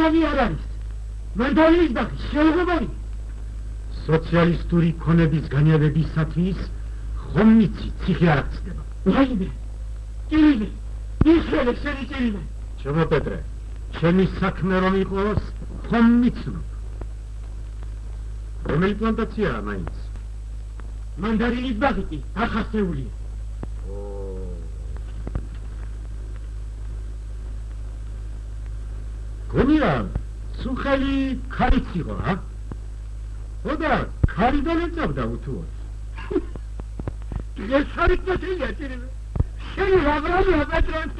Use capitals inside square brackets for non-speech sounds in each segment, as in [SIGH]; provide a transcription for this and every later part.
გრადი არ არის. მანდალის და შეუღებელი სოციალისტური ქონების განილებისათვის ხომ მიცი ციხე არ აღწდება რაიმე კირილე ისრელე შენი კირილე ჩემო პეტრე ჩემი საქმე რომ იყოს ხომ მიცნობ რომელი პლანტაციაა მაინც? მანდარინის ბაღი ახასეულია გონია სუხელი ქარიც იყო ა ოდა ქარიდან ეწავდა უთუო დღეს ხარით მოთილია ტირიმე შენი ლაბრალი აპატრონ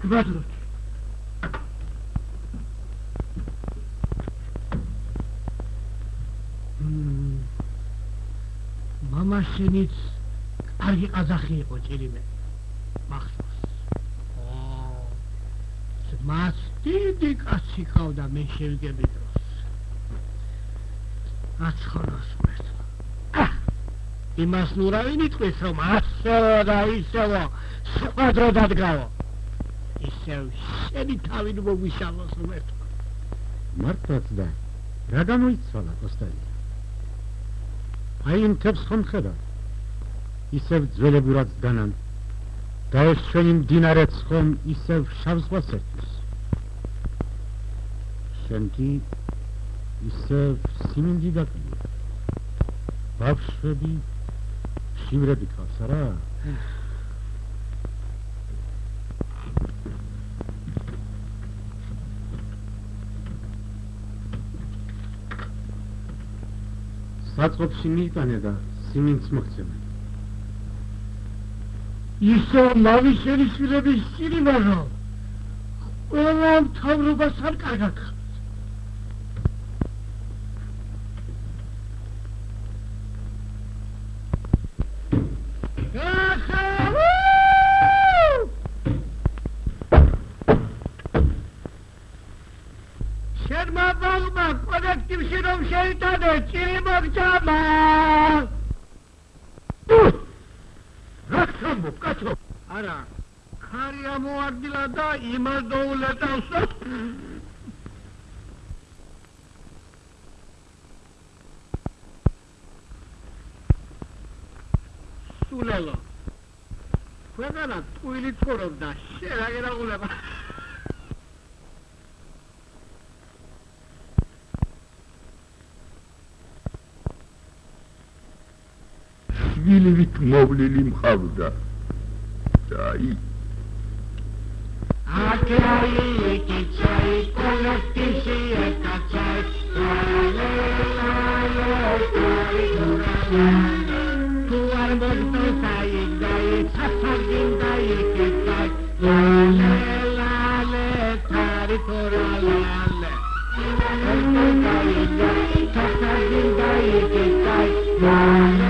გვაძლოთ. მამაშენიც კარგი ყაზახი იყო ჭირიმე. მახსოვს მას დიდი კაცი ყავდა მე შევიგები დროს. აცხოვოს მერტ იმას ნურავინ იტყვის რომ ასეო და ისევო სხვა დრო დადგავო ისევ შენი თავი ნუ მოგვიშალოს მერტ მართლაც და რა გამოიცვალა კოსტაი აი იმ თებს ხომ ხედა ისევ ძველებურად დანან და ეს შენი მდინარეც ხომ ისევ შავ ზღვას ერთვის. შენკი ისევ სიმინდი გაკლია ბავშვები შივრები ყავს არა? საწყობში მიიტანე და სიმინც მოხცემა. ისო მავიშერი შვილების სირიმარო. ყველა მთავრობას არ კარგად. შეიტანე ჭიმოგჭამა რაცამო კაცო. არა. ხარია მოარდილა და იმას დაულეტავს სულელო ქვეყანა ტყუილი ცხოვრობდა შერაგერაღულება შვილივით მოვლილი მყავდა და აი აკეი ეკიცაი კოლექტიში ეკაცაი თუ არ მოგწოთაი დაი საფაგინ დაი ეკიცაი ლალე თარი თორა ლალე საფაგინ დაი ეკიცაი ლალე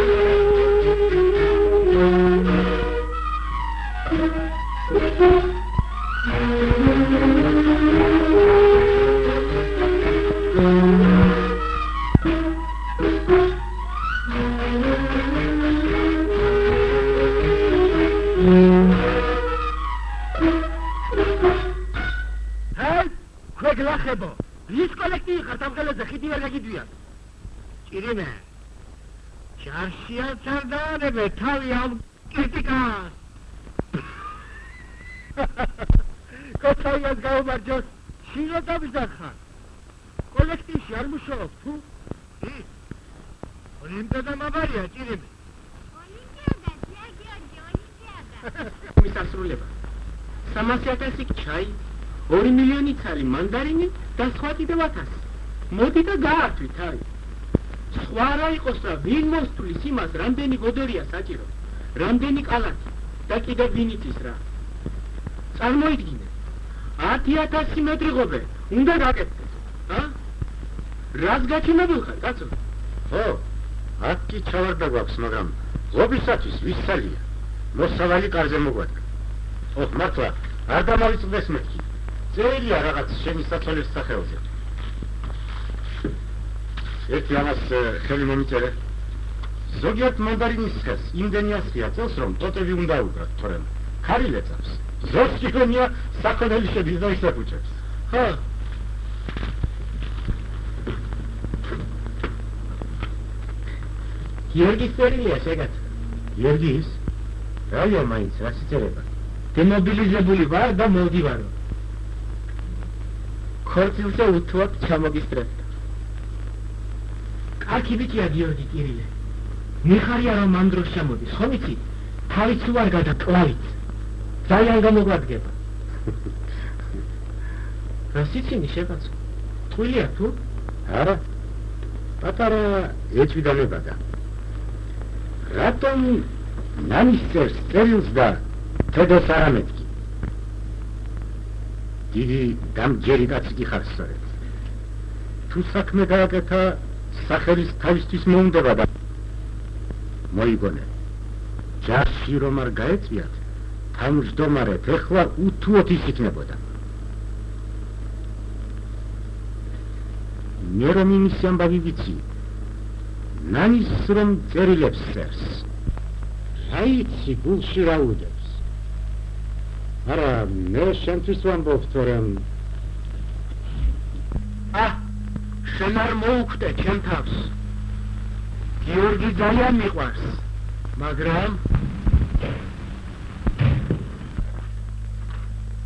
ვინ მოსთulis იმას რამდენი გოდორია საჭირო? რამდენი კალათი და კიდევ ვინ იცის რა? წარმოიდგინე. 10000 მეტრი ღობე უნდა გაკეთდეს ა? რას გაჩინებულ ხარ კაცო? ხო აკი ჩავარდა გვაქვს მაგრამ ღობისათვის ვის ძალია მოსავალი კარზე მოგვადგა. ხო მართლა არ დამავიწყდეს მეთქი. წერილია რაღაც შენი საწოლის სახელზე. ერთი ამას ხელი მომიწერე ზოგიერთ მანდარინის ხელს იმდენი ასხია წელს რომ ტოტები უნდა უკრათ თორემ. ქარი ლეწავს ზოგ კილომია საქონელი შედის და ისაფუჭებს ხო გიორგის წერილია შეგაც გიორგის რაია მაინც რა სიწერება? დემობილიზებული ვარ და მოვდივარო. ქორწილზე უთუად ჩამოგისტრებდა კაცი ბიჭია გიორგი კირილე მიხარია რომ ამ დროს ჩამოდის ხომ იცი თავიც უარ გადაკლავით ძალიან გამოგვადგება. [LAUGHS] რა სიცინი შეგაც თვლია თუ? არა. პატარა ეჭვიდანებადა რატომ ნანის წერს წერილს და თედოს არ ამეთქი დიდი დამჯერი კაცი კი ხარ სწორედ. თუ საქმე გააკეთა სახელის თავისთვის მოუნდება და მოიგონე. ჯარში რომ არ გაეწვიათ თავმჯდომარეთ ეხლა უთუოდ ის იქნებოდა. მე რომ იმის ამბავი ვიცი ნანის რომ წერილებს წერს. რა იცი გულში რა უდებს? არა მე შენთვის ვამბობ თორემ. ა შენ არ მოუხვდე ჩემ თავს გიორგი ძალიან მიყვარს მაგრამ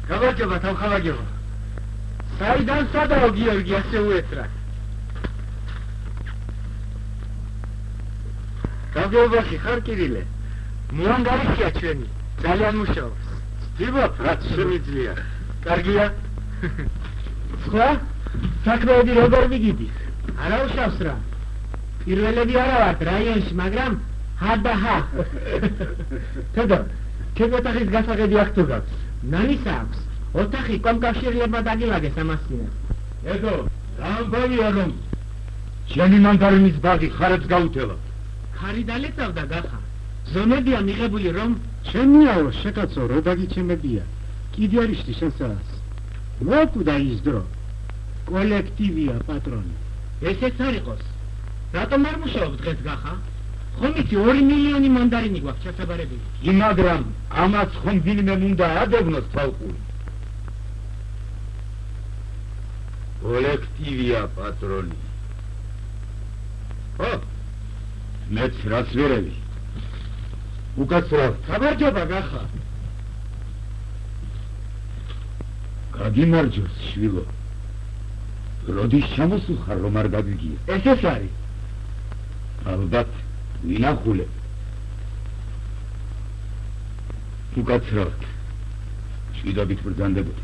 გავარჯობა თავხალაგეო. საიდან სადაო გიორგი ასე უეცრა გაგეობაში ხარ კირილე მოანგარიშია ჩვენი. ძალიან მუშაობს. ვიბობ რაც შემიძლია. კარგია? [LAUGHS] სხვა? საქმეები როგორ მიგიდის არა უშავს რა პირველები არა ვართ რაიონში მაგრამ ჰა და ჰა თედო ჩემ ოთახის გასაღები აქ თუ გაქვს? ნანის აქვს. ოთახი კომკავშირლებმა დაგილაგეს ამასინას ედო რა მგონია რომ შენი მანდარინის ბაღი ხარებს გაუთელა. ხარი დალეწავდა გახა. ზონებია მიღებული რომ ჩემიაო შეკაცო რო დაგიჩემებია. კიდე არის შენსაც მოკვდა ის დრო. კოლექტივია პატრონი. ესეც არ იყოს რატომ არ მუშაობ დღეს გახა? ხომ იცი 2 მილიონი მანდარინი გვაქვს ჩასაბარებელი იმაგრამ ამას ხომ ვინმე უნდა ადევნოს თალყური კოლექტივია პატრონი. ხო მეც რაც ვერევი. უკაცრავ გამარჯობა გახა. გაგიმარჯოს შვილო. როდის ჩამოსულხარ რომ არ გაგიგია ეს ეს არის ალბათ ვინახულე უკაცრავთ შვიდობით ბრძანდებოდი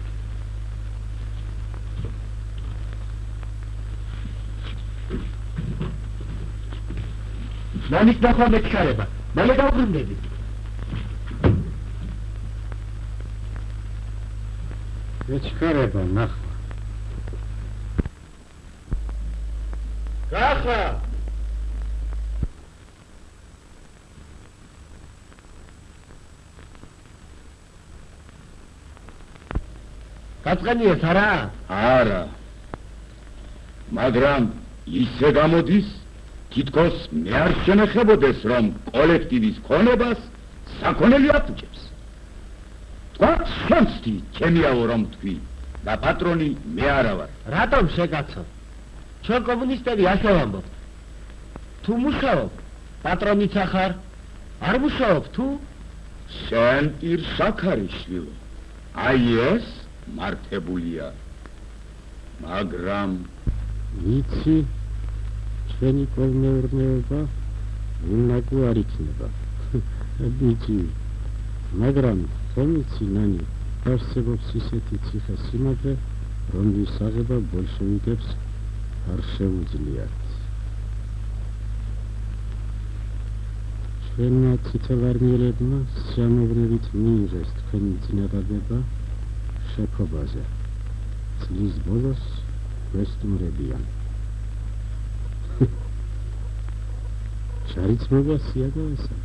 ნანის ნახვა მეჩქარება მალე დავბრუნდები ეჩქარება ნახვა გახა გაწყენიეს არა? არა. მაგრამ ისე გამოდის თითქოს მე არ შენეხებოდეს რომ კოლექტივის ქონებას საქონელი აფუჭებს. თქვა შენსთი ჩემიაო რომ თქვი. და პატრონი მე არა ვარ რატომ შეკაცო? ჩვენ კომუნისტები ასე ვამბობთ თუ მუშაობ პატრონიც ახარ? არ მუშაობ თუ? შენ პირ საქარიშვილო აი ეს მართებულია. მაგრამ იცი ჩვენი კოლმეურნეობა უნაგო არ იქნება. [LAUGHS] ბიჭი მაგრამ ხომ იცი ნანი არსებობს ისეთი ციხე სიმაგრე რომლის აღება ბოლშევიკებს არ შეუძლიათ. ჩვენმა ციცევარნიელებმა სიამოვნებით მიიღეს თქვენი წინადადება შეფობაზე წლის ბოლოს ვესტუმრებიან. შარიცმობა სიაგოვესა.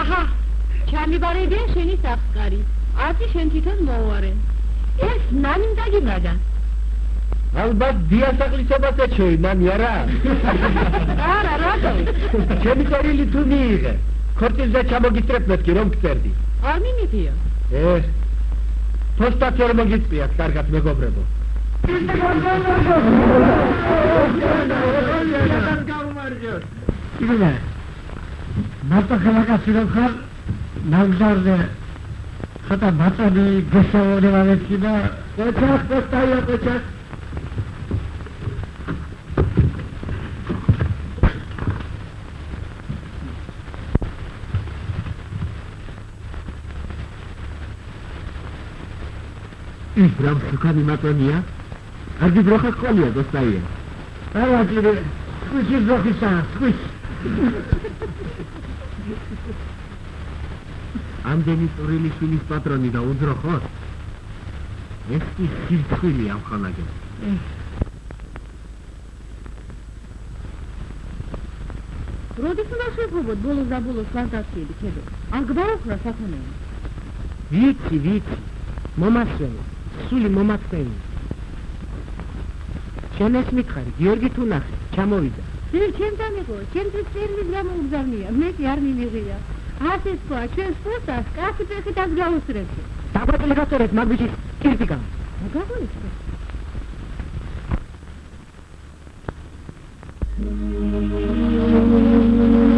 აჰა ჩამიბარებია შენი საფკარი ათი შენ თვითონ მოუარე ეს ნანი დაგიმაგა ალბათ დიასახლისობას ეჩვევი მამი არა? არა რატო? ჩემი წერილი თუ მიიღე? ქორწილზე ჩამოგისტრებ მეთქი რომ გწერდი? არ მიმიღია ე ფოსტაც ვერ მოგიწვიათ კარგად მეგობრებო. იგივე მარტო ხელაკაცი რომ ხარ ნაგზარზე ხატა ბატონი გესაუბრება მეცი და ოჩახ პოსტაია ოჩახ ის რამ შეხანი მატონია არგი ბროხა ყოლია გოსტაია არა ძირე სკუჩი ზოხისა სკუჩი ამდენი წვრილი შვილის პატრონი და უძრო ხო ეს კი სირცხვილი ამ ხანაგენ როდის უნდა შეფობოთ ბოლოს და ბოლოს ფანტაზიები ქედო არ გბაოხრა საქონელი ვიცი ვიცი მომასვენი სული მომასვენი. შენ ეს მითხარი გიორგი თუ ნახე ჩამოვიდა. ძილ ჩემთან იყო ჩემთვის წერილი გამოგზავნია მე კი არ მიმიღია. ასე თქვა ჩვენს ფოსტას კაცი ფეხით აქ გაუსრებთ დაგვაკლე გასწორეთ მაგბიჯის კირტიკა გაგონიცხო Yeah.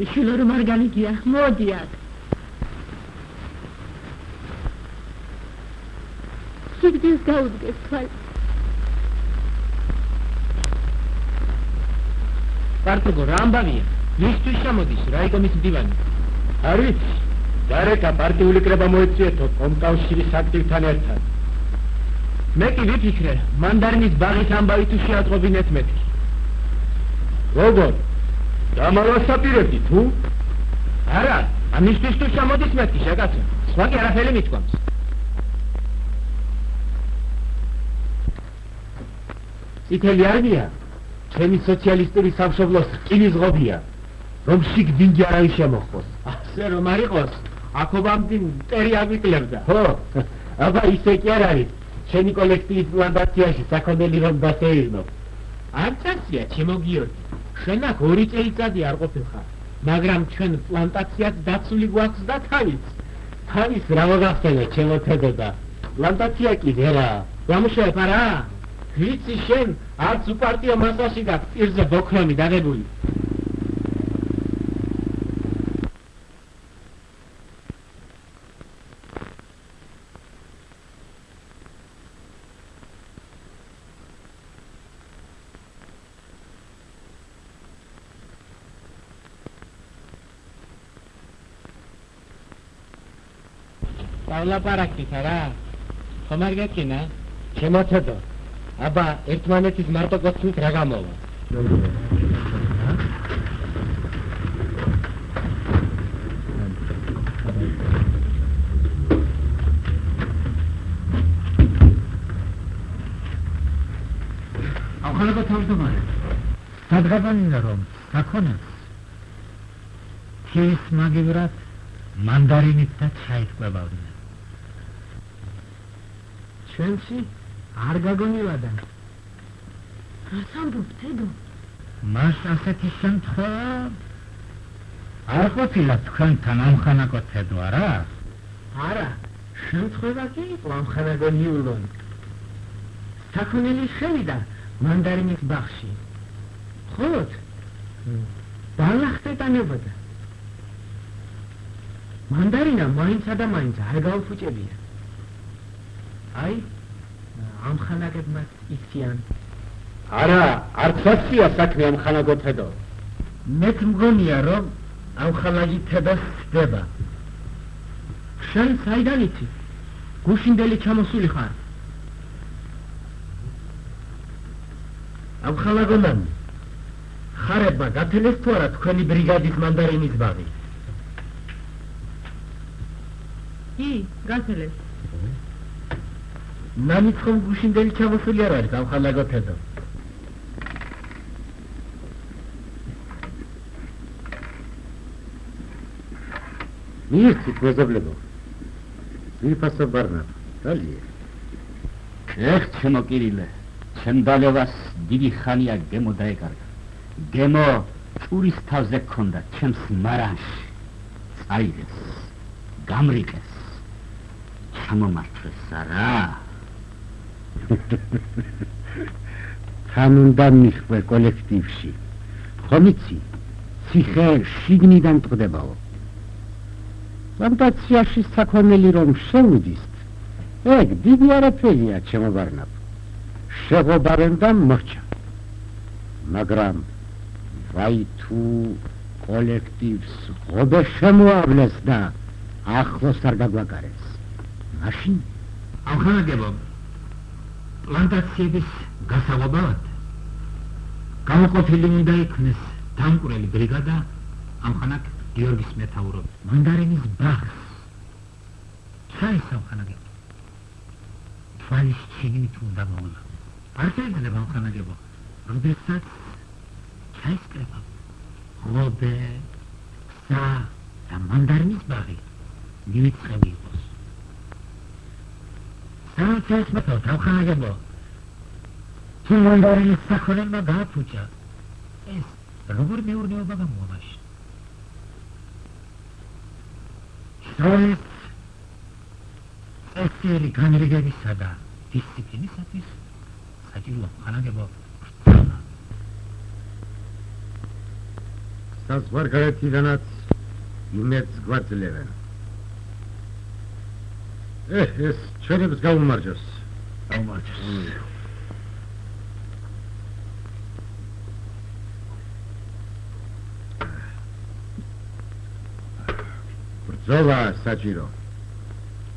შემოდი შილო რომ არ განიგია. მოდი აქ სიგდეს გაუდგეს თვალ პარტოგო რა ამბავია? მისთვის შემოდის რაიკომის მდივანი? არ ვიცი. გარეკა პარტიული კრება მოეწიეთო კომკავშირის აქტივთან ერთად. მე კი ვიფიქრე მანდარინის ბაღის ამბავი თუ შეატყობინეთ მეთქი როგორ დამალასაპირებდი თუ? არა ამისთვის თუ შემოდის მეთქი შეკაცო სხვა კი არაფერი მithქვამს წითელი არმია ჩემი სოციალისტური სამშობლოს რკინის ღობია რომ შიგ-დინგი არავის შემოხოს. ასე რომ არ იყოს. აქობამდე მტერი აგვიკლებდა. ხო აბა ისე კი არ არის. ჩემი კოლექტივის პლანტაციაში საქონელი რომ დასეირნო არ წასია ჩემო შენ აქ ორი წელიწადი არ ყოფილხარ მაგრამ ჩვენ პლანტაციაც დაცული გვაქვს და თავიც. თავის რა მოგახსენე ჩემო თედოდა პლანტაცია კი ვერა გამუშავებ არა ვიცი შენ არც უპარტიო მასაში გაქვს პირზე ბოქრომი დაგებული ვლაპარაკით რა. ხომ არ გეკინა ჩემო თედო აბა ერთმანეთის მარტო გოცნით რა გამოვა? ახალგა თავმჯდომარე. სადღაბანია რომ საქონელს ის მაგივრად მანდარინით და ჩაით ყვებავდნენ ჩვენში არ გაგონილადა რას ამბობ თედო. მას ასეთი შემთხვევა არ ყოფილა თქვენთან ამხანაგო თედო არა? არა. შემთხვევა კი იყო ამხანაგო ნიულონ საქონელი შევიდა მანდარინის ბაღში. ხოლოდ ბალახტეტანებოდა. მანდარინა მაინცა და მაინც არ გაუფუჭებია აი ამხანაგებმა იციან არა არც ასია საქმე ამხანაგო თედო მეც მგონია რომ ამხანაგი თედას ხდება. შენ საიდან იცი? გუშინდელი ჩამოსული ხარ. ამხანაგონან ხარება გათელეს თუ არა თქვენი ბრიგადის მანდარინის ბაღი? კი გათელეს ნამიც ხომ გუშინდელი ჩამოსული არ არის ამხანაგო თედო მიიხსით მეზობლებო ვიფასო ბარნა დალია. ეხ ჩემო კირილე ჩემ დალევას დიდი ხანია გემო დაეკარგა. გემო წურის თავზე ქონდა ჩემს მარანში. წაიღეს გამრიყეს ჩამომართვეს არა თან უნდა მიხვე კოლექტივში. ხომ იცი? ციხე შიგნიდან ტყდებაო. პლანტაციაში საქონელი რომ შევიდის ეგ დიდი არაფერია ჩემო ბარნაბ შეღობარენ და მოჩა მაგრამ ვაი თუ კოლექტივს ღობე შემოავლეს და ახლოს არ გაგვაგარეს. მაშინ? ახალგებო პლანტაციების გასაღვაბად გამოყოფილი უნდა იქნეს დამკვრელი ბრიგადა ამხანაგ გიორგის მეთაურობით მანდარინის ბაღს. საისავხანაგე თვალის ჩიგნით უნდა მოვლა არ შეიძლება ამხანაგებო. როდესაც ჩაისკრება ღობე სა და მანდარინის ბაღი მივიწყები საერთოდ მე თავხანაგებო თუ მანდარინის საქონელმა გააფუჭა. ეს როგორ მეურნეობა გამოამაშ სწორედ ესერი განრიგებისა და დისციპლინისათვის საჭირო ხანაგებო. საზღვარგარეთიდანაც იმერც გვაძლევენ. ეს ჩვენებს გაუმარჯოს. გაუმარჯოს. ბრძოლა საჭირო.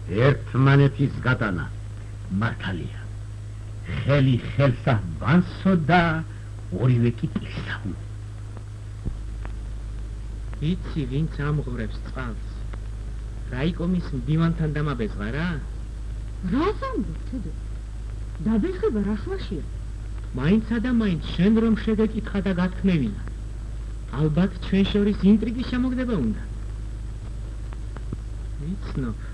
ერთმანეთის გატანა. მართალია. ხელი ხელსა ვანსო და ორივე კი ტისა. იცი ვინც ამღვრებს წყალს? რაიკომის მდივანთან დამაბეზღა რა? რას ამბობ, თედო? დაბეხება რა ხვაშია? მაინცა და მაინც შენ რომ შეგეკითხა და გათქმევინა. ალბათ ჩვენ შორის ინტრიგის შემოგდება უნდა. ვიცნობ.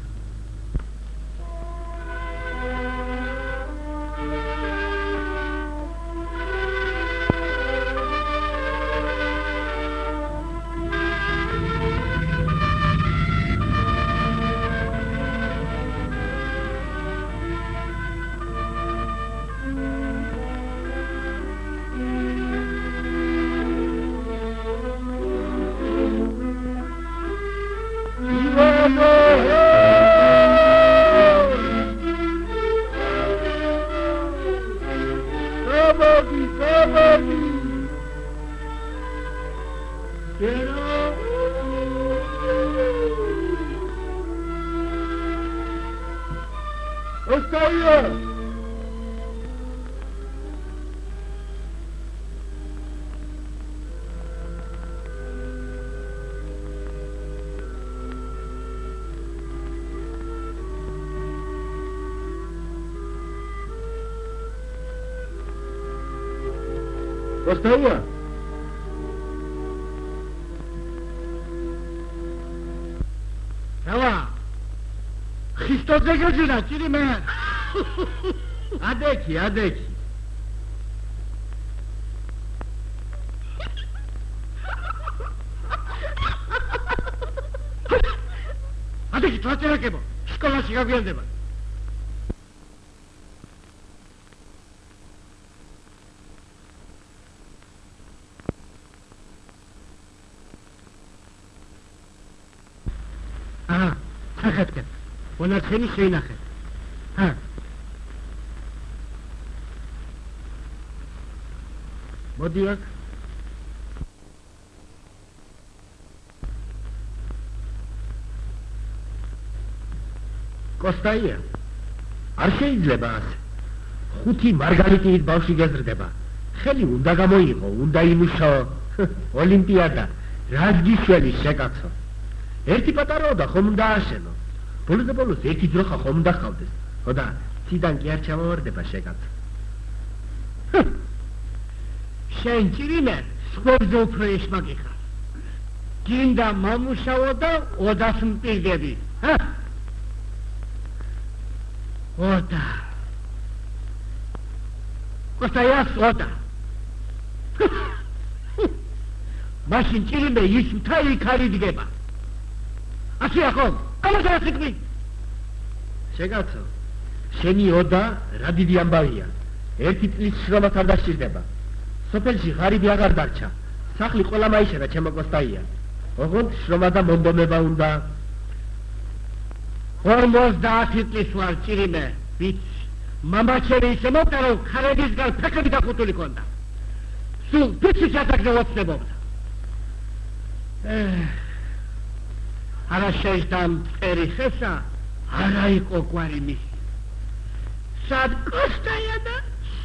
Ростова! Давай! Христос дека жена, чири мен! Адеки, адеки! Адеки, това ти ръкемо! Школа сега го ендема! ხახეთკე მონარქენი შეინახე. ჰა. მოდი აქ კოსტაია არ შეიძლება ასე. ხუთი მარგალიტით ბავში გეზრდება. ხელი უნდა გამოიღო უნდა იმუშო. ოლიმპიადა. რაც გიშველი შეკაცო. ერთი პატარაო და ხომ უნდა აშენო ბოლოს და ბოლოს ერთი ძროხა ხომ უნდა ხავდეს ხო და ციდან კი არ ჩამოვარდება შეკაცო შენ ჭირიმე სკოლზე უფრო ეშმაკი ხარ გინდა მამუშაო და ოდას მპირდები. ჰა? ოდა. კოსტაიას ოდა. მაშინ ჭირიმე ის მთელი ქარი დგება. ასე ახო გამოსა სიტყვი შეგაცო შენი ოდა რა დიდი ამბავია. ერთი წლის შრომაც არ დასჭირდება. სოფელში ღარიბი აღარ დარჩა. სახლი ყველა მაიშერა ჩემო კოსტაია. ოღონდ შრომა და მონდომება უნდა. 50 წლის ვარ ჭირიმე ვიც მამაჩერი ისე მოყდა რომ ხარებისგან ფეხები დახუტული ქონდა. სულ ფიცი ჩატაგდა ვოცნებობდა არა შეიძლება წერი ხესა არა იყო კვარი მის სად კოსტაია და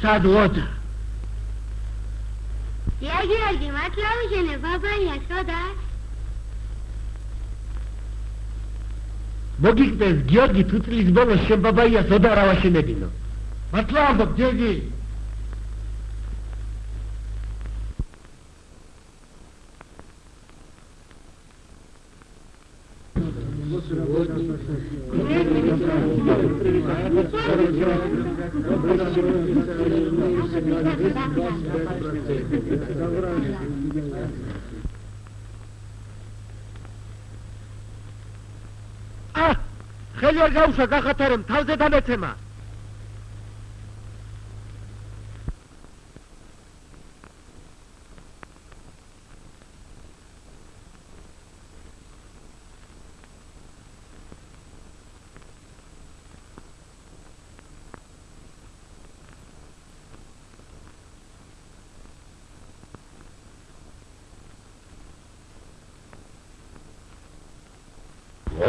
სად ვოდა იაგი იაგი მართლავიშენე ბაბაია შოდა მოგიგდეს გიორგი თუ წლის ბოლოს შენ ბაბაიას ოდა რა ვაშენებინო მართლა ამბობ გიორგი ვერ გავშვა გახათო რომ თავზე დამეცემა.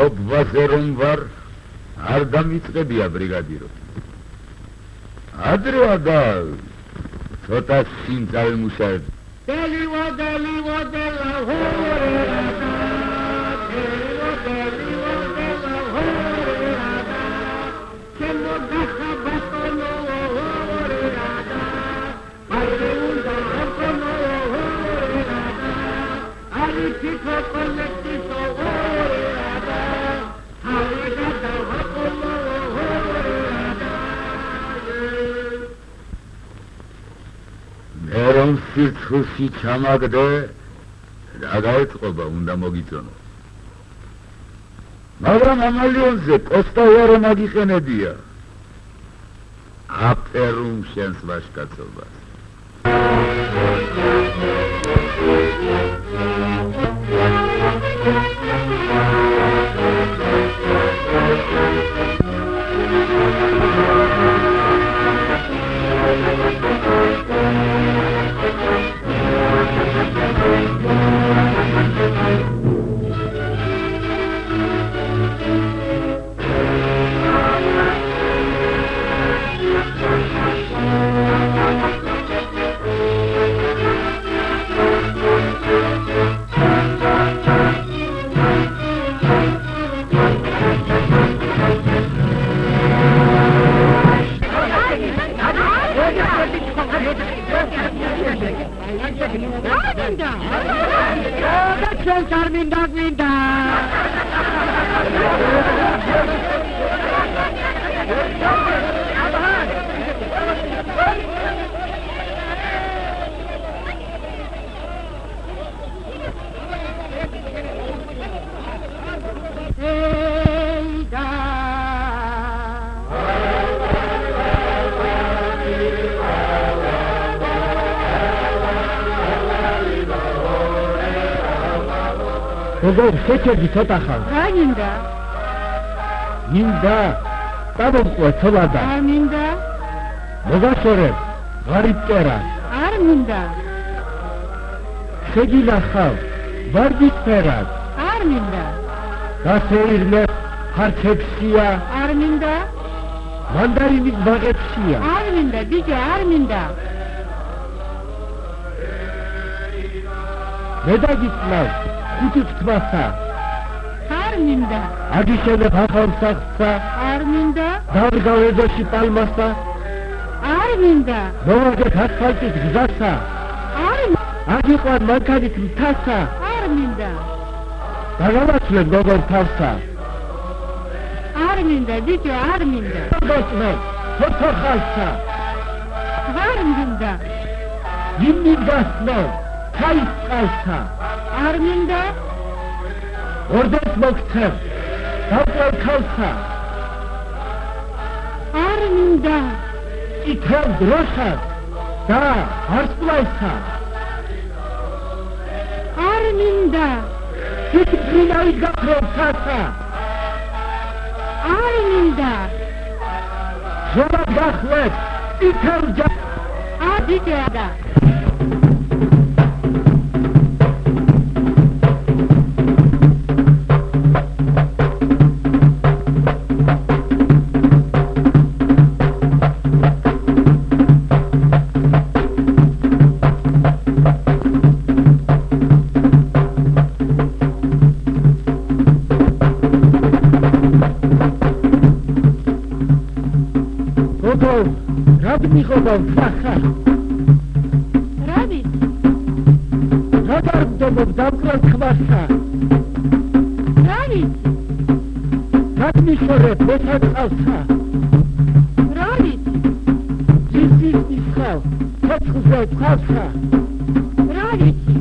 ობვაზე რომ ვარ არ დამიწყებია ბრიგადირო. ადრე ადა ცოტა სიმძალ მუშაებ რომ სიცხულში ჩამაგდე. რა გაეწყობა უნდა მოგიწონო. მაგრამ ამალიონზე კოსტაიარო მაგიყენებია. აპერუმ შენს ვაშკაცობას შეჭერდი ცოტა ხარ რა მინდა? მინდა დავუყვე ცოლადა არ მინდა? მოგაშორებ ღარიბ წერა არ მინდა. შეგინახავ ვარდის ფერად არ მინდა. გასეირნე ფარჩებსია არ მინდა. მანდარინის ბაღებსია არ მინდა, ბიჭო, არ მინდა. მე დაგიწნავ ხუთი თმასა არ მინდა. აგიშენებ ახალ სახლსა არ მინდა. დავდგავ ეზოში პალმასა არ მინდა. მოვაგეთ ასფალტის გზასა არ მინდა. აგიყვან მანქანით მთასა არ მინდა. დაგავაცვლებ გოგორ თავსა არ მინდა, ბიჭო, არ მინდა. გაწნევ თოთო ხალსა არ მინდა. იმნი გასნევ ქაის წყალსა არ მინდა. ორდენს მოგცევ დავყვევ ქალსა არ მინდა. ითელ დროშას და ვარსკვლავსა არ მინდა. სიტყვინავით გაქრევ ცასა არ მინდა. ზოლად გახლებ ითელ ჯა არ ბიჭო, რა მიხობა სახა რა ვიცი? რა დაგდობ დამკრალ ქვასა რა ვიცი? რა მიხორებ მოსაწყალსა რა ვიცი? ძის ისხავ ცოცხლზე ქვასა რა ვიცი?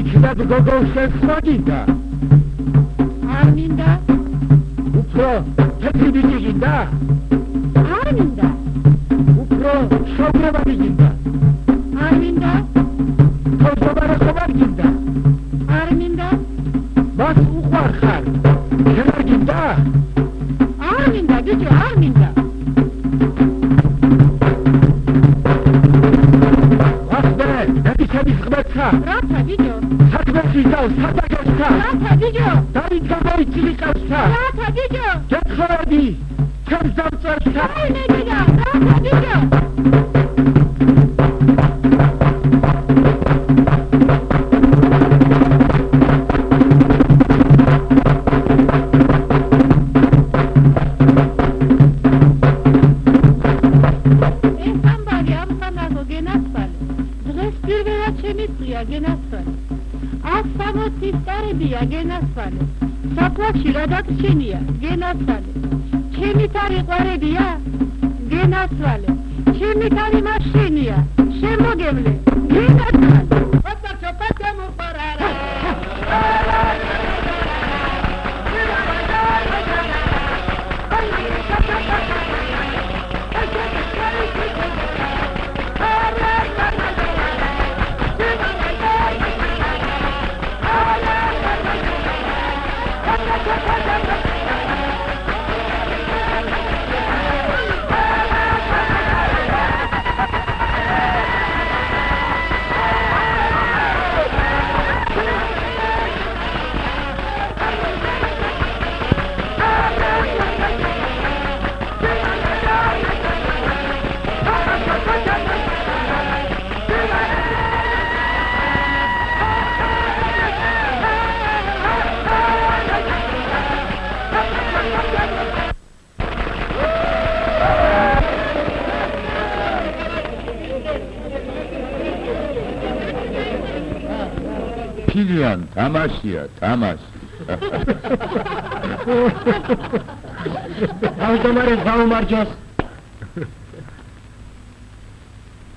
იქნებ გოგო შეხვაგიდა არ მინდა. უფრო თეთრი ბიჭი გინდა ას სამოცის წარებია გენასვალე. საფლავში რა დაგჩენია გენასვალე. ჩემი თარი ყვარებია გენასვალე. ჩემი თარი მაშინია შემოგევლე გენასვალე ფილიან თამაშია თამაში ავტომარი გაუმარჯოს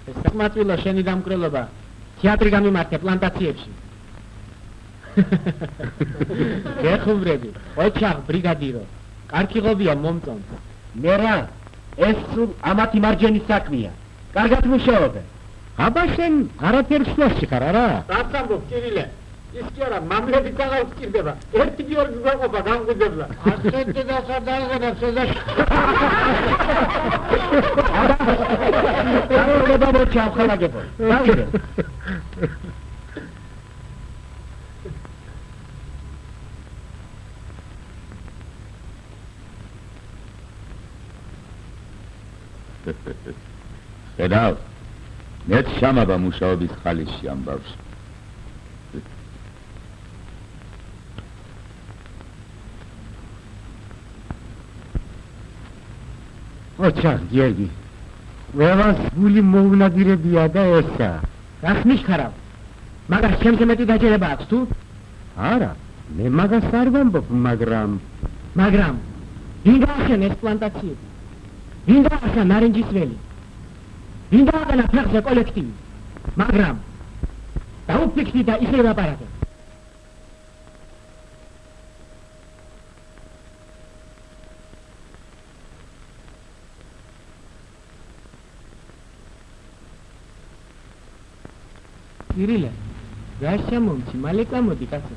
ეს საკმაწყვილო შენი დამკრელობა თეატრი გამიმართე პლანტაციებში. გეხუბრები ოჩახ ბრიგადირო კარგი ღობია მომწონს მე რა ეს სულ ამათი მარჯვენის საქმეა. კარგად მუშაობე აბა შენ არაფერს შუაში ხარ არა? დასამბობ კირილე ის კი არა მამლები თაღავს სჭირდება ერთი გიორგი გვეყოფა განგვიძებლა ასეთი და სადაღებებს ედა აბა და მოჩა ხალაგებო დავიდე ხედავ მეც შამაბა მუშაობის ხალიში ამბავს ოჩა გიორგი. ყველას გული მოუნადირებია და ესა. რახმის ხარავ მაგას ჩემზე მეტი დაჯერება აქვს თუ? არა მე მაგას არ ვამბობ მაგრამ მაგრამ ვინ გაახშენ ეს პლანტაციები ვინ გაახშენ ნარინჯის ველი ვინ გააყენა ფეხზე კოლექტივი. მაგრამ დაუფიქრდი და ისე ვაპარაკე ირილე რა შემომჩი მალე წამოდი კაცო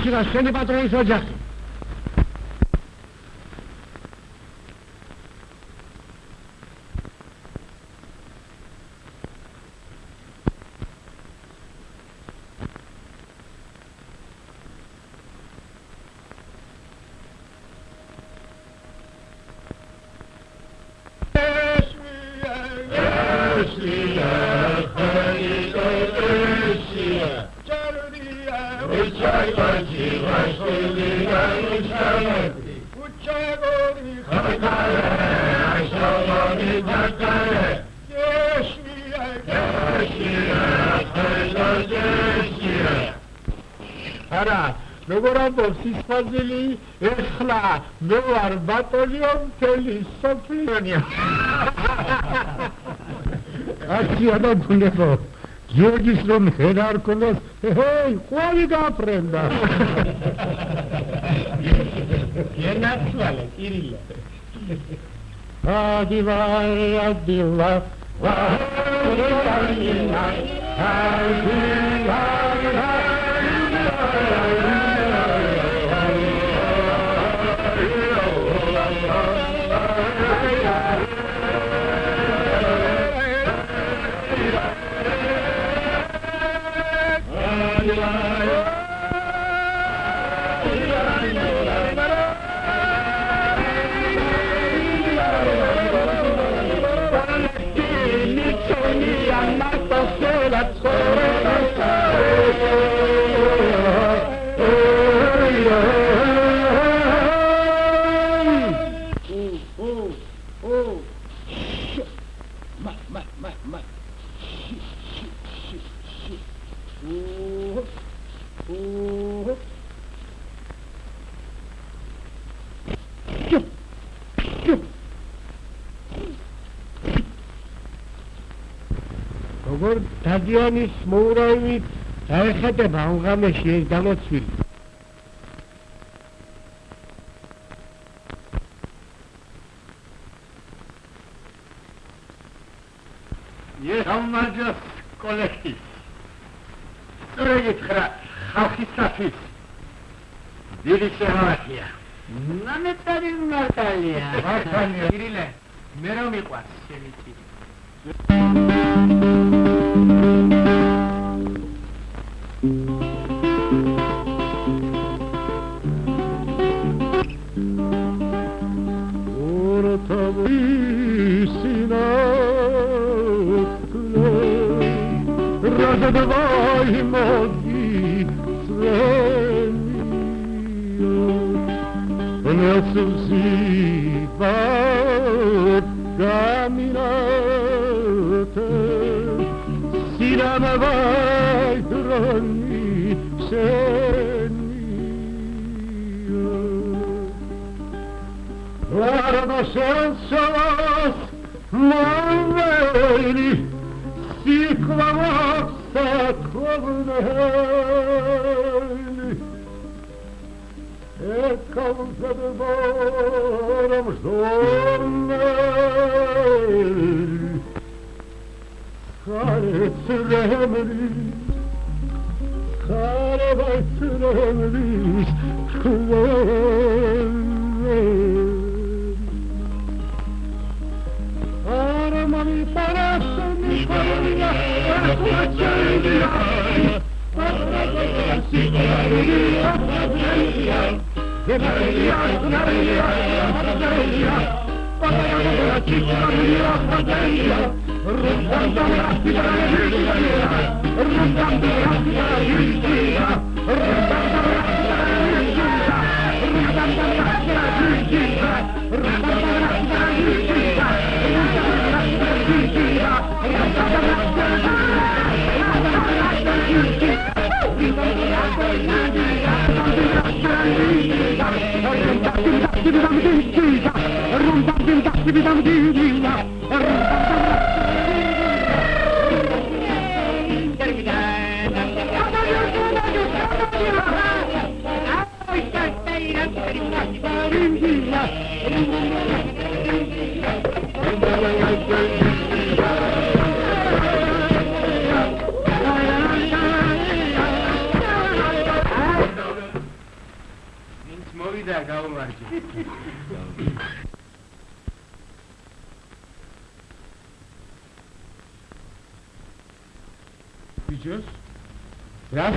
atiração de padrões zodiacos. ხაზილი ეხლა მე ვარ ბატონიო მთელი სოფლიონია აშია და ბუნებო გიორგის რომ ხენა არ ქონდეს ჰეი ყვალი გაფრენდა. ენაცვალე კირილე ადივარ ადივარ That's როგორ დადიანის მოურავით დაეხატება ამ ღამეში ეს დამოცვილი მოვიდა გაუმარჯე ბიჭოს რას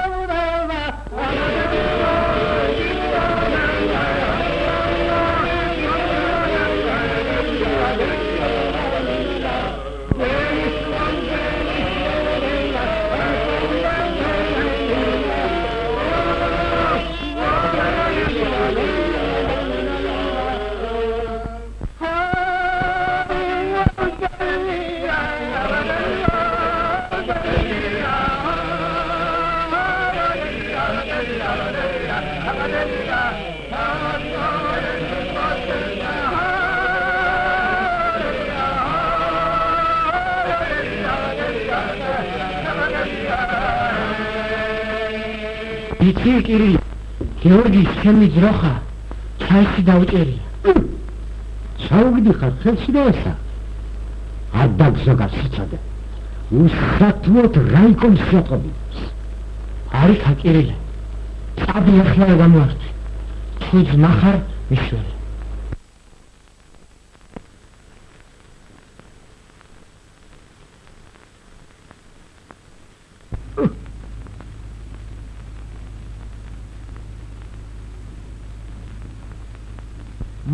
კირი გიორგი ჩემი ძროხა ჩაიში დაუჭერია ჩაუგდი ხარ ხელში და ესა ადაგზო გასიცადე უსხათუოთ რაიკომ შეყობი არის ხაკირილი წაბი ახლა გამართი თუ ძნახარ მიშველი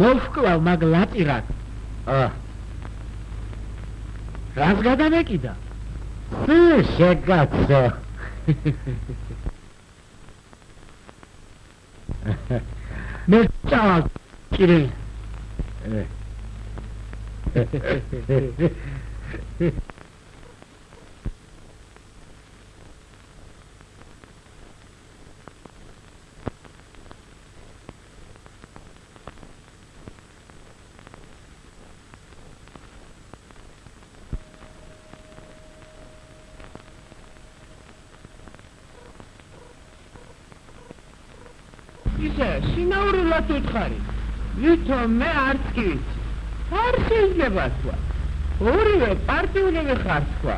მოვკლავ მაგ ლატირად ა. რას გადამეკიდა შეგაცო. მე წავალ კირილ [LAUGHS] [LAUGHS] ისე შინაურულად უთხარი. ვითომ მე არც კი. ვიცი არ შეიძლება თქვა ორივე პარტიულები ხარ თქვა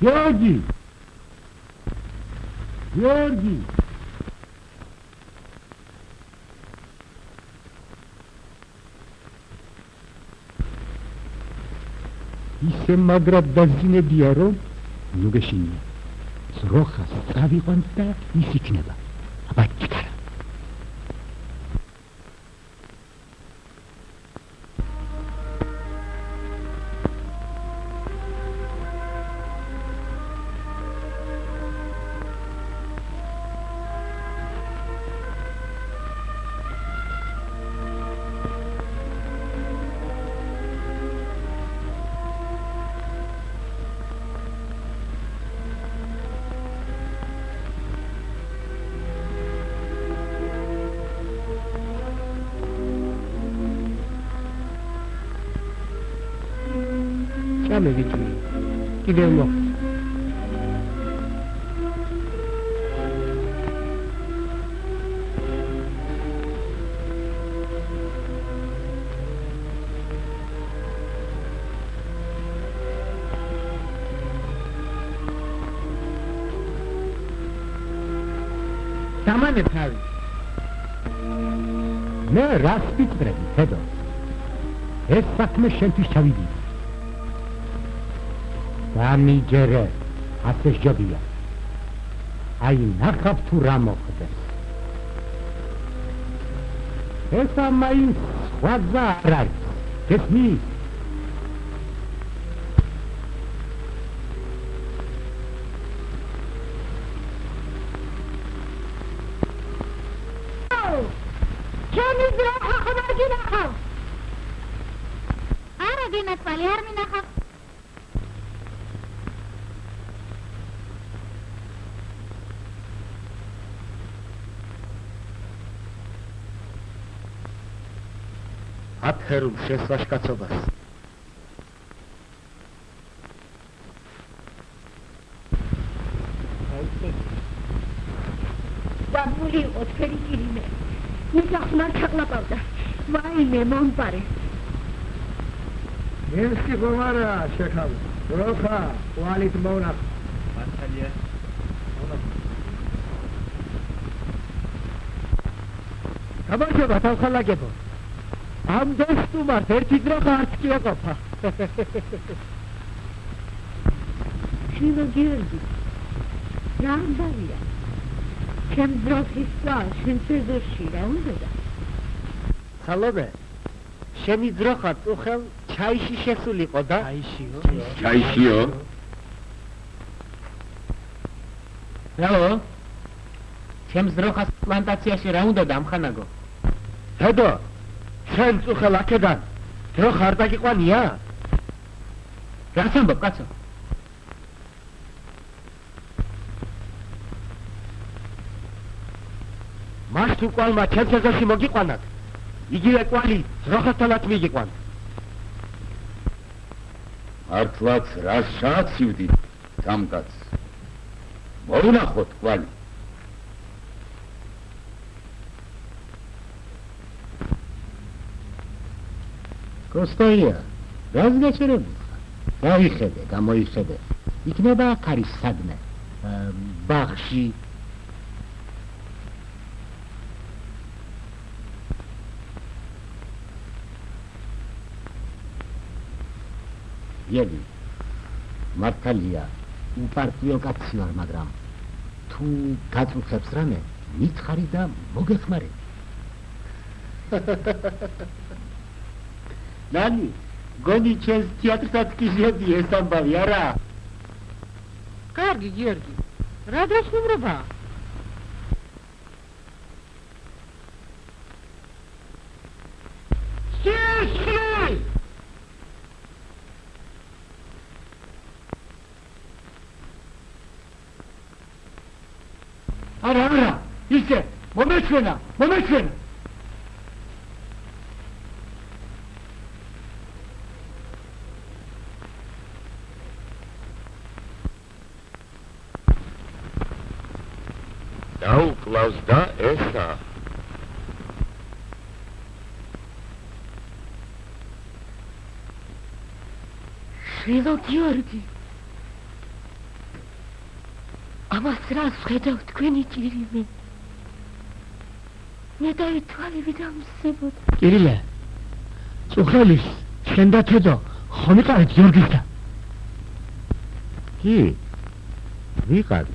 გიორგი! გიორგი ისე მაგრად დაზინებია რომ ნუ გეშინია ზროხას წავიყვან და ის იქნება აბა წამევიჭი კიდევ მო დამანე თავი მე რას ვიწრები თედო ეს საქმე შენთვის ჩავიდი დამიჯერე ასე შობია აი ნახავ თუ რა მოხდეს. ეს ამაი სხვა გზა არ არის. გესმის აფერულ შესვაშკაცობას. ბაბული იყო თქვენი კირიმე ის ახმარ ჩაყლაპავდა ვაიმე მომპარე მენსკი ხომარა შეხავ როხა ვალით მონახ მართალია გამარჯობა თავხალაგებო ამ დასტუმართ ერთი დროხა არც კი ეყოფა შილო გიორგი რა ამბავია ჩემ ძროხის სვა შენ ცეზორში რა უნდა სალომე შენი ძროხა წუხელ ჩაიში შესულიყო და? ჩაიშიო? ჩაიშიო? რაო ჩემ ძროხას პლანტაციაში რა უნდა დამხანაგო თედო შენ წუხელ აქედან დრო ხარ დაგიყვანია რას ამბობ კაცო? მას თუ კვალმა ჩემსეზოში მოგიყვანათ იგივე კვალი ძროხასთანაც მიგიყვან. მართლაც რა შააცივდი სამკაც მოუნახოთ კვალი კოსტაია რას გაჩერებულხარ დაიხედე გამოიხედე. იქნება აქ არის სადმე ბაღში. იები მართალია უპარტიო კაცი ვარ მაგრამ თუ გაწუხებს რამე მითხარი და მოგეხმარე [LAUGHS] ნანი გონი ჩემს თეატრსაც კიჟები ეს ამბავი არა კარგი გიორგი რა დასუმრობა შეშლი არა არა ისე მომეჩვენა მომეჩვენა დაუკლავს და ესა. შილო გიორგი. ამას რა ხედავ თქვენი ჭირიმე? მე დაითვალები დამსებოდ კირილე წუხელის შენ და თედო ხომ იყავით გიორგისა კი ვიყავი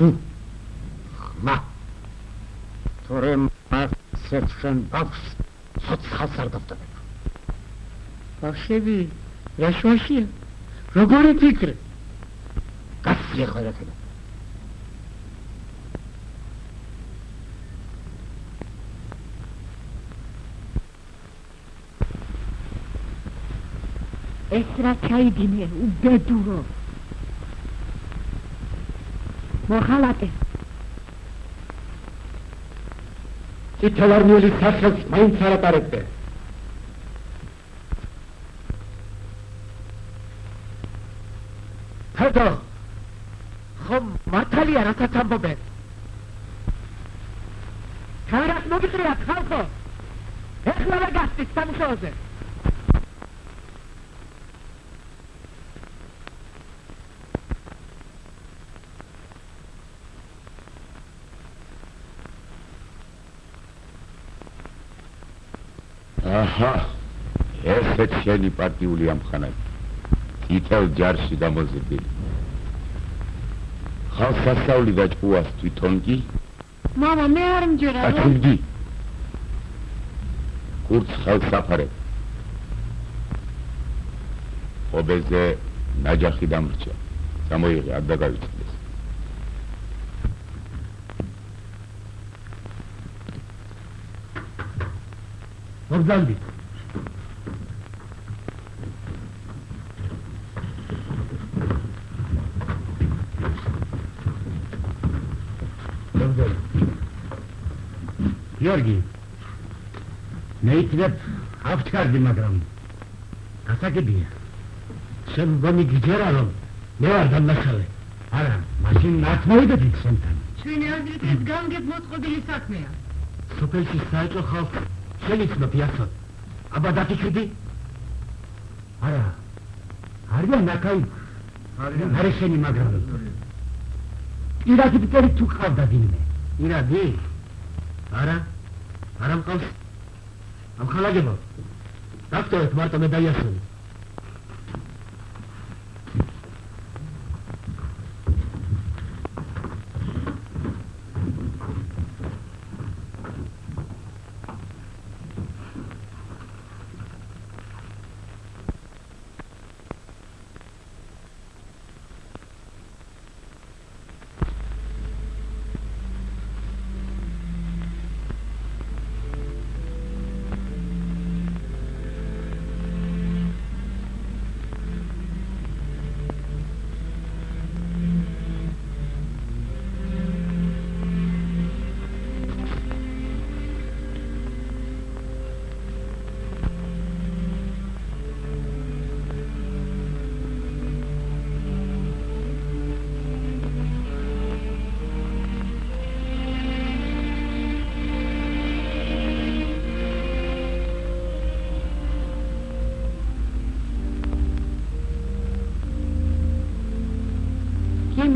ხმა. თორე მასერჩენ ბავშვს ცოცხალს არ დავტოვებ ბავშვები რა შუაშია როგორი ფიქრი? გასწია ყველაფერი ეს რა ჩაიდინე უბედურო მოხალატე. წითელარმიელი სახელს მაინც არ ატარებდე თედო ხომ მართალია რასაც ამბობენ თარას მოგიწრიათ ხალხო. ეხლა რა გასწის სამუშაოზე აჰა ესეც შენი პარტიული ამხანაგი თითელ ჯარში გამოზრდილი ხალხს ასწავლი და ჭუას თვითონ კი? მამა მე არ მჯერა რომ აკუდი კურც ხალხს აფარებ ობეზე ნაჯახი დამრჩა. გამოიღე არ დაგავიწყდეს მოგზავნი გიორგი მე იქნებ ავჩარდი მაგრამ გასაგებია. შენ გონი გიჯერა რომ მე ვარ დამნაშავე არა მაშინ მათ მოვიდეთ შენთან. ჩვენი აზრით ეს განგებ მოწყობილი საქმეა. სოფელში საერთო ხალხ შეიძლება ფიასო აბა დაგიჩვდი არა. არიან ნაკაი არიან. არა შენი მაგრამ ირადი პიტერი თუ ხავდა დინმე ირადი? არა. არა მყავს ამხალაგებო. დაქტორეთ მარტო მე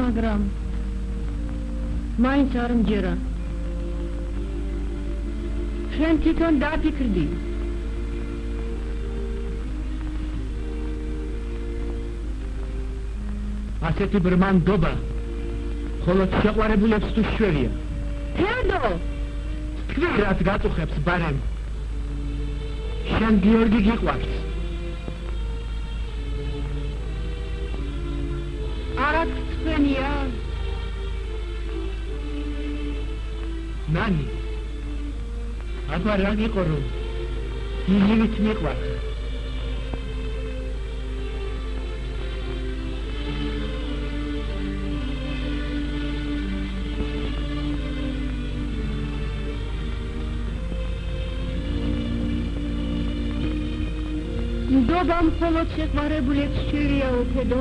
მაგრამ მაინც არ მჯერა. შენ თვითონ დაფიქრდი. ასეთი ბრმანდობა ხოლო შეყვარებულებს თუ შვერია? თედო თქვი რაც გაწუხებს ბარემ შენ გიორგი გიყვარს ნანი აბა რა გიყო რომ იგივით მიყვარს. ნდობა მხოლოდ შეყვარებულებს შვილია უფედო?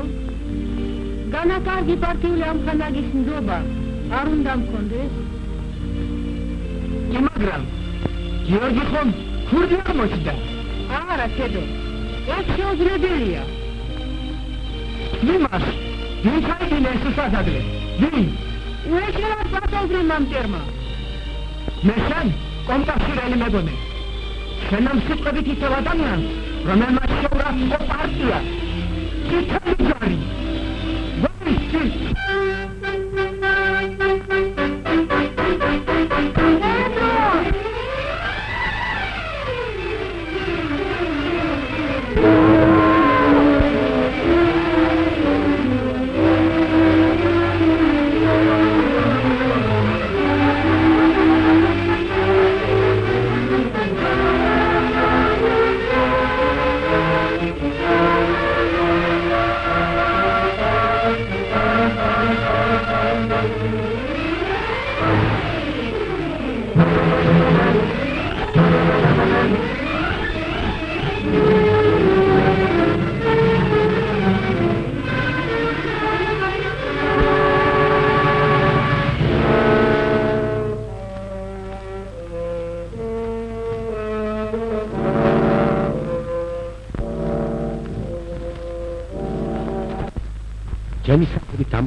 განაკარგი პარტიული ამხანაგის ნდობა არ უნდა მქონდეს კი მაგრამ გიორგი ხომ ქურდი არ მოჭდა არა თედო ეს შეუძლებელია. იმას ვინ ხაიდინე ეს სასადლე ვინ? უეშერად პატოვრე მამტერმა მე შენ კომპასირელი მეგონე? შენამ სიტყვებით ისევ ადამიანს რომელმაც შეურაცხო პარტია. ცითელი ჯარი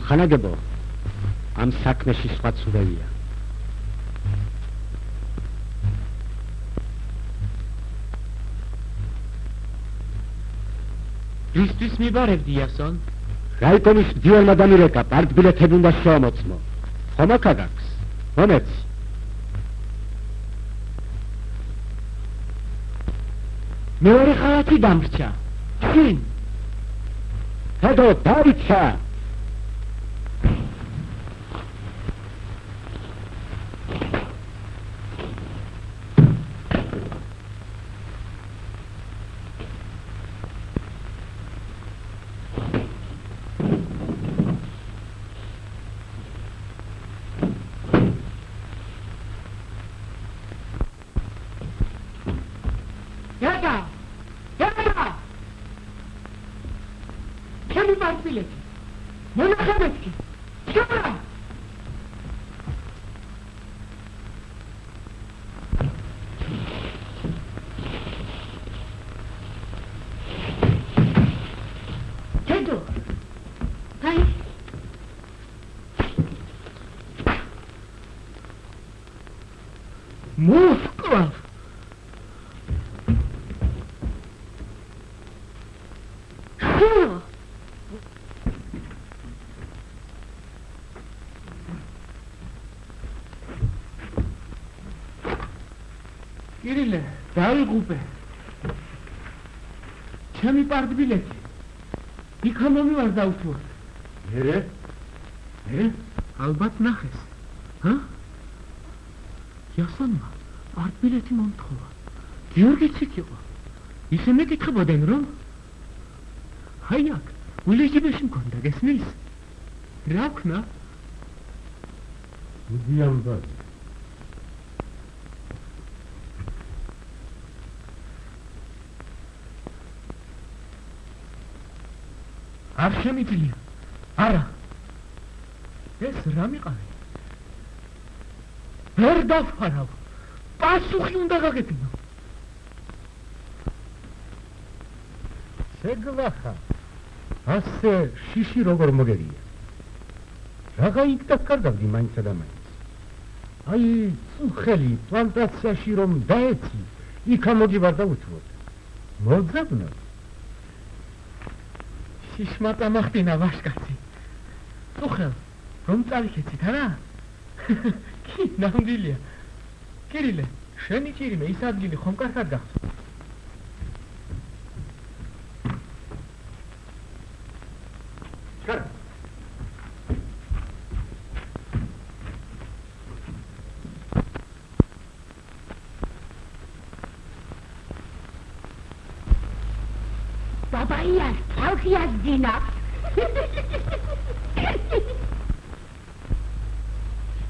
საქმით ამხანაგებო ამ საქმეში სხვა ცურევია ისთვის მიბარებდი იასონ? რაიკომის დიალმა დამირეკა პარტბილეთები უნდა შემოწმო ხომ აქ აგაქვს მომეცი მეორე ხალათი დამრჩა. შინ? ჰედო დაიცა იატა იატა ჩემი პარტბილეთი მონახებეთკი შორა თედო აი მოსკვა შო კირილე დაიღუპე ჩემი პარტბილეთი იქა მომივარ დაუთუა მერე? ე ალბათ ნახეს. ჰა? იასონმა პარტბილეთი მომთხოვა. გიორგიც იქ იყო. ისე მეკითხებოდნენ რომ? აი აქ ულეჯიბეში მქონდა გესმის? რა ქნა უდიამბა არ შემიძლია არა. ეს რა მიყავი ვერ დაფარავ პასუხი უნდა გაგებინო შეგლახა. ასე შიში როგორ მოგერია? რაღა იქ დაკარგავდი მაინც და მაინც? აი წუხელი პლანტაციაში რომ დაეცი იქ ამოგიბარ და უთვოდ მოძაბნო შიშმატა მახტინა ვაშკაცი. წუხელ რომ წავიქეცით არა? [LAUGHS] კი ნამდვილია. კირილე შენი ჭირიმე ის ადგილი ხომ კარგად გახსოვს ბაბაიას თავქიას დინა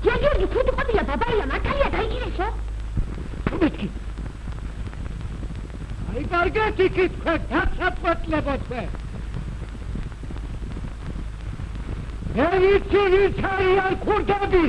ჯერჯერგი ფუტი ყოფილა ბაბაია მართალია დაიგირესო მეთქი აი იქით თქვენ დაცაპოთლებო თქვენ ევიცი ვიცარიან ქურდები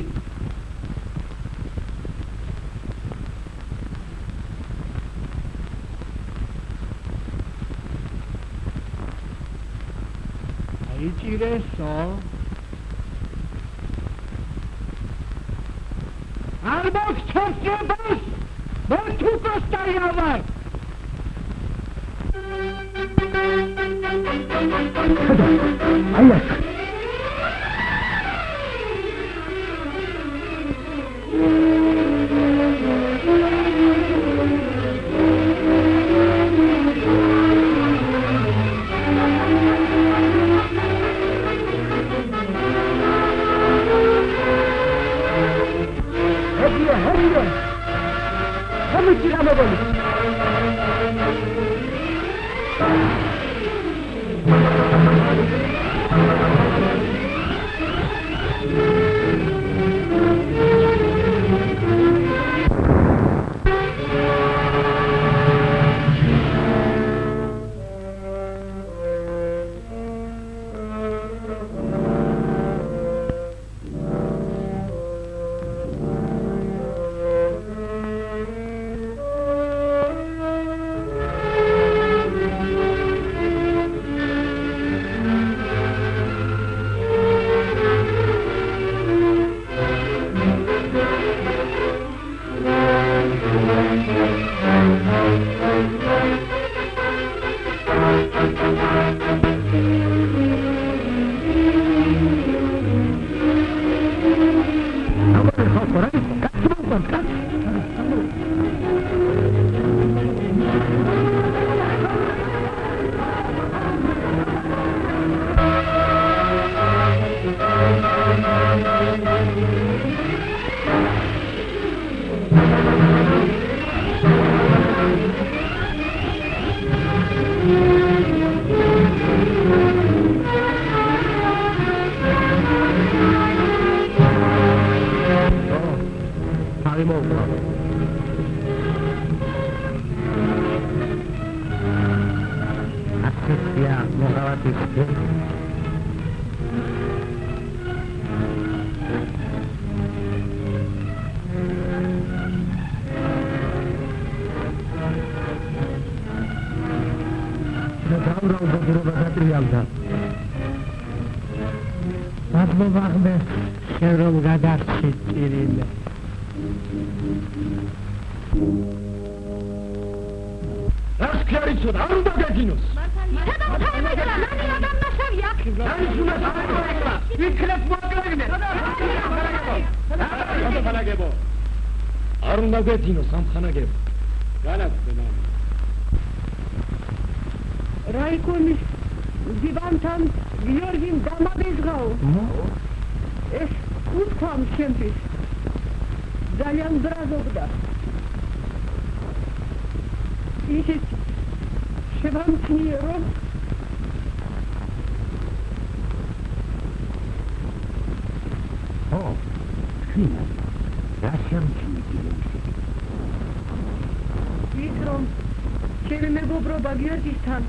გიორგისთან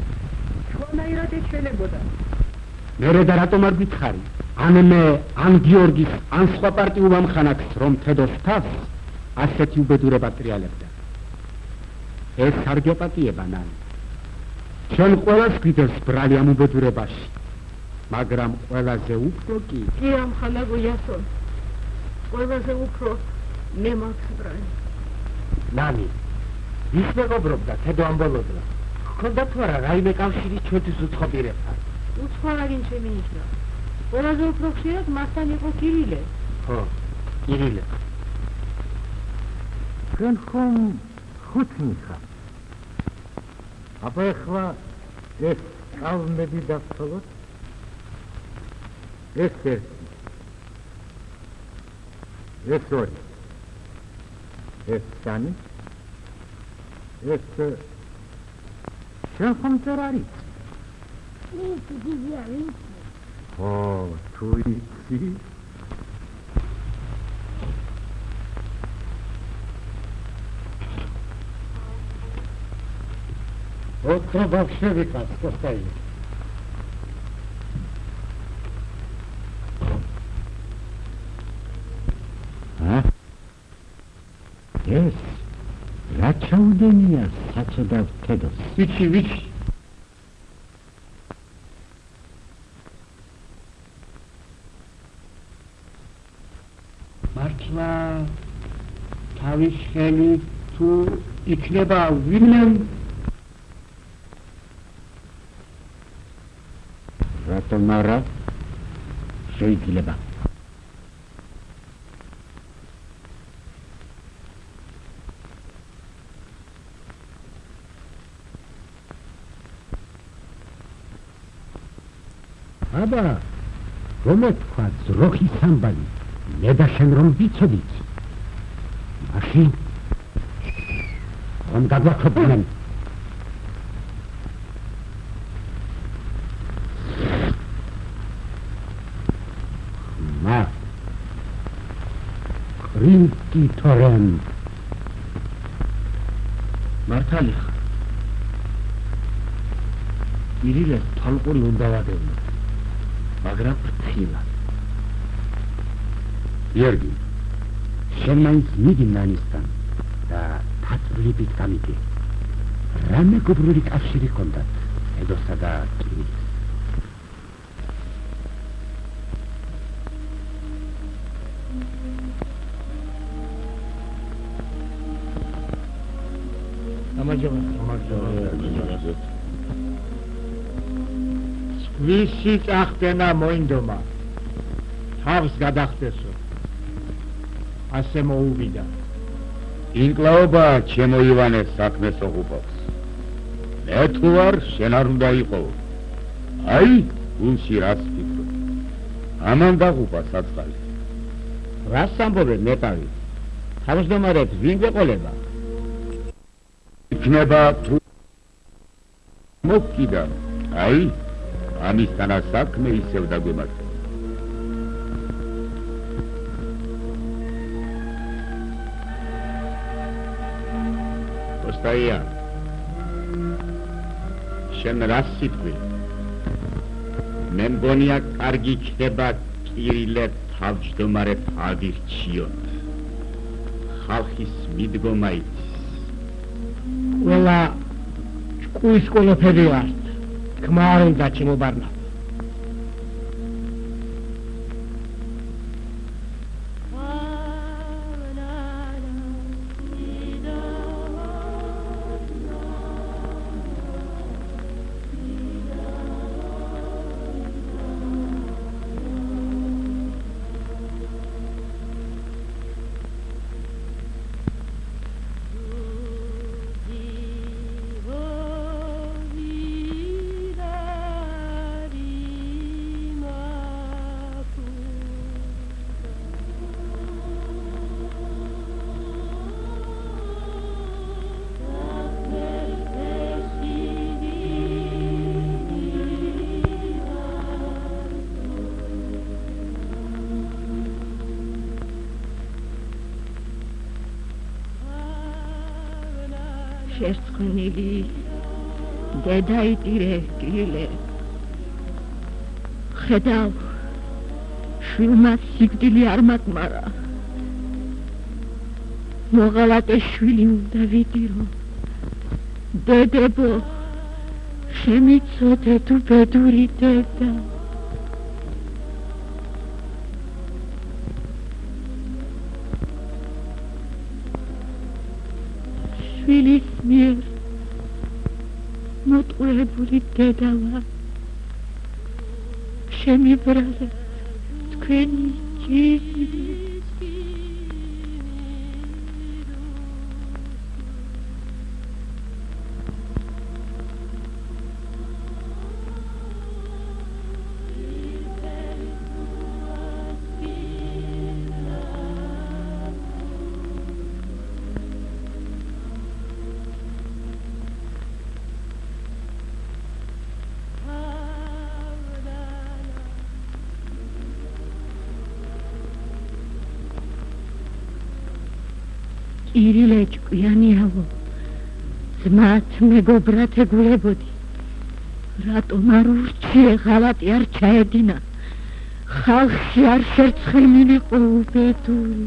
სხვანაირად ეჩვენებოდა. მერე და რატომ არ გითხარი? ან მე, ან გიორგის, ან სხვა პარტიულ ამხანაკს რომ თედოს თავს ასეთი უბედურება ტრიალებდა. ეს სარგეპატიება ნან. ჩვენ ყველას გვიდეს ბრალი ამ უბედურებაში. მაგრამ ყველაზე უფრო კი კი ამხანაგო იასონ ყველაზე უფრო მე მაქსბრანი ნანი ის მეგობრობდა თედო ამბოლოდრა ხონდა თუ არა რაიმე კავშირი ჩვენთვის უცხოპირებთან უცხოარი შემინიშნა ყველაზე უფრო ხშირად მასთან იყო კირილე. ხო კირილე. ჩვენ ხომ ხუთი ხარ აბა ახლა ეს წავმები დავთხოვოთ ეს ერთი. ეს ორი. ეს სამი. ეს შენ ხომ წერ არის ის დიდი არის ო თუ იცი ოთხი ბავშვები კასკოსტაი ეს ჩაუდენია საწოდავ თედოს. ვიცი ვიცი. მართლა თავის ხელი თუ იქნება ვინმე? რატომ არა? შეიძლება აბა რომ თქვა ზროხის ამბალი მე და შენ რომ ვიცოდით. მაშინ რომ გადავახობდნენ მა კრინკი თორენ მართალი ხარ ირილეს თალყური უნდა ვადევნო მაგრამ ფრთხილად. იერგი, შენ მაინც მიდი ნანისთან და თათბლებით გამიდი. რა მეგობრული კავშირი ჰქონდათ ედოსა და კირის? ამაჯობა, ამაჯობა. ვისი წახდენა მოინდომა. თავს გადახდესო ასე მოუვიდა. ინკლაობა ჩემო ივანე საქმეს ოღუბავს მე თუ არ შენ არ უნდა იყო. აი გულში რას ფიქრობ ამან დაღუპა საწყალი. რას ამბობე მეტავი თავმჯდომარეთ ვინ გეყოლება იქნება თუ მოკიდა. აი ამისთანა საქმე ისევ დაგვემართა. ოსტაია. შენ რა სიტყვი? მე მგონია კარგი ხდება კირილე თავჯდომარე ფადირჩიოთ. ხალხის მიდგომა იცის. ყველა ჭკუის ყოლოფები ვართ. Come on, Gacino Barna. გადაიტირე კილე. ხედავ შვილმა სიკვდილი არ მატმარა მოღალატე შვილი უნდა ვიდიო დედებო შემიცოდე თუ ბედური დედა. შვილის მიერ მოტყუებული დედავა. შემიბრალე თქვენი ჭირი მეგობრად ეგულებოდი რატომ არ ურჩიე ღალატი არ ჩაედინა? ხალხი არ შერცხემილიყო უბედური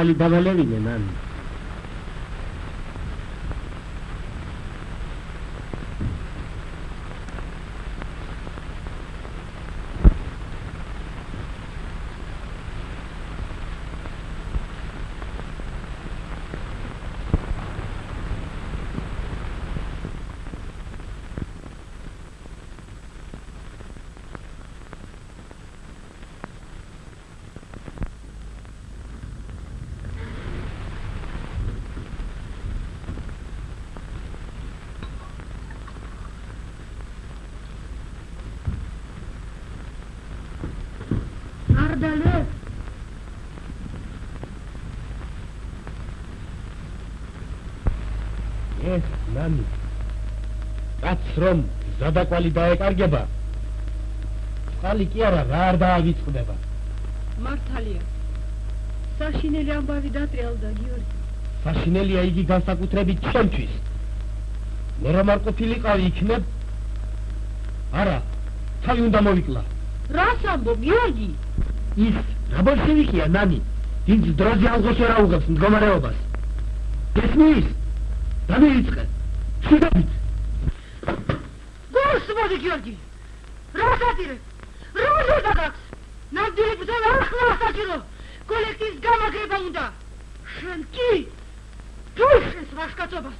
ცისყალი დავალევინე ნანი არ დალე ეს ნანი კაც რომ ზადაკვალი დაეკარგება. წყალი კი არა რა არ დაავიწყდება? მართალია. საშინელი ამბავი დატრიალდა გიორგი. საშინელია იგი განსაკუთრებით ჩემთვის. მე რომ არ ყოფილიყავი იქნებ? არა თავი უნდა მოვიკლა. რას ამბობ გიორგი? ის რა ბოლშევიკია ნანი? დიდ დროზე ალღოშე რა უღებს მდგომარეობას. გესმის? დამეიწყე შედაბით გულს მოდი გიორგი რა სატირე რა უნდა გაქვს ნამდვილი ბრძოლა ახლა საჭირო კოლექტივის გამაგრება უნდა შენ კი დუშეს ვაშკაცობას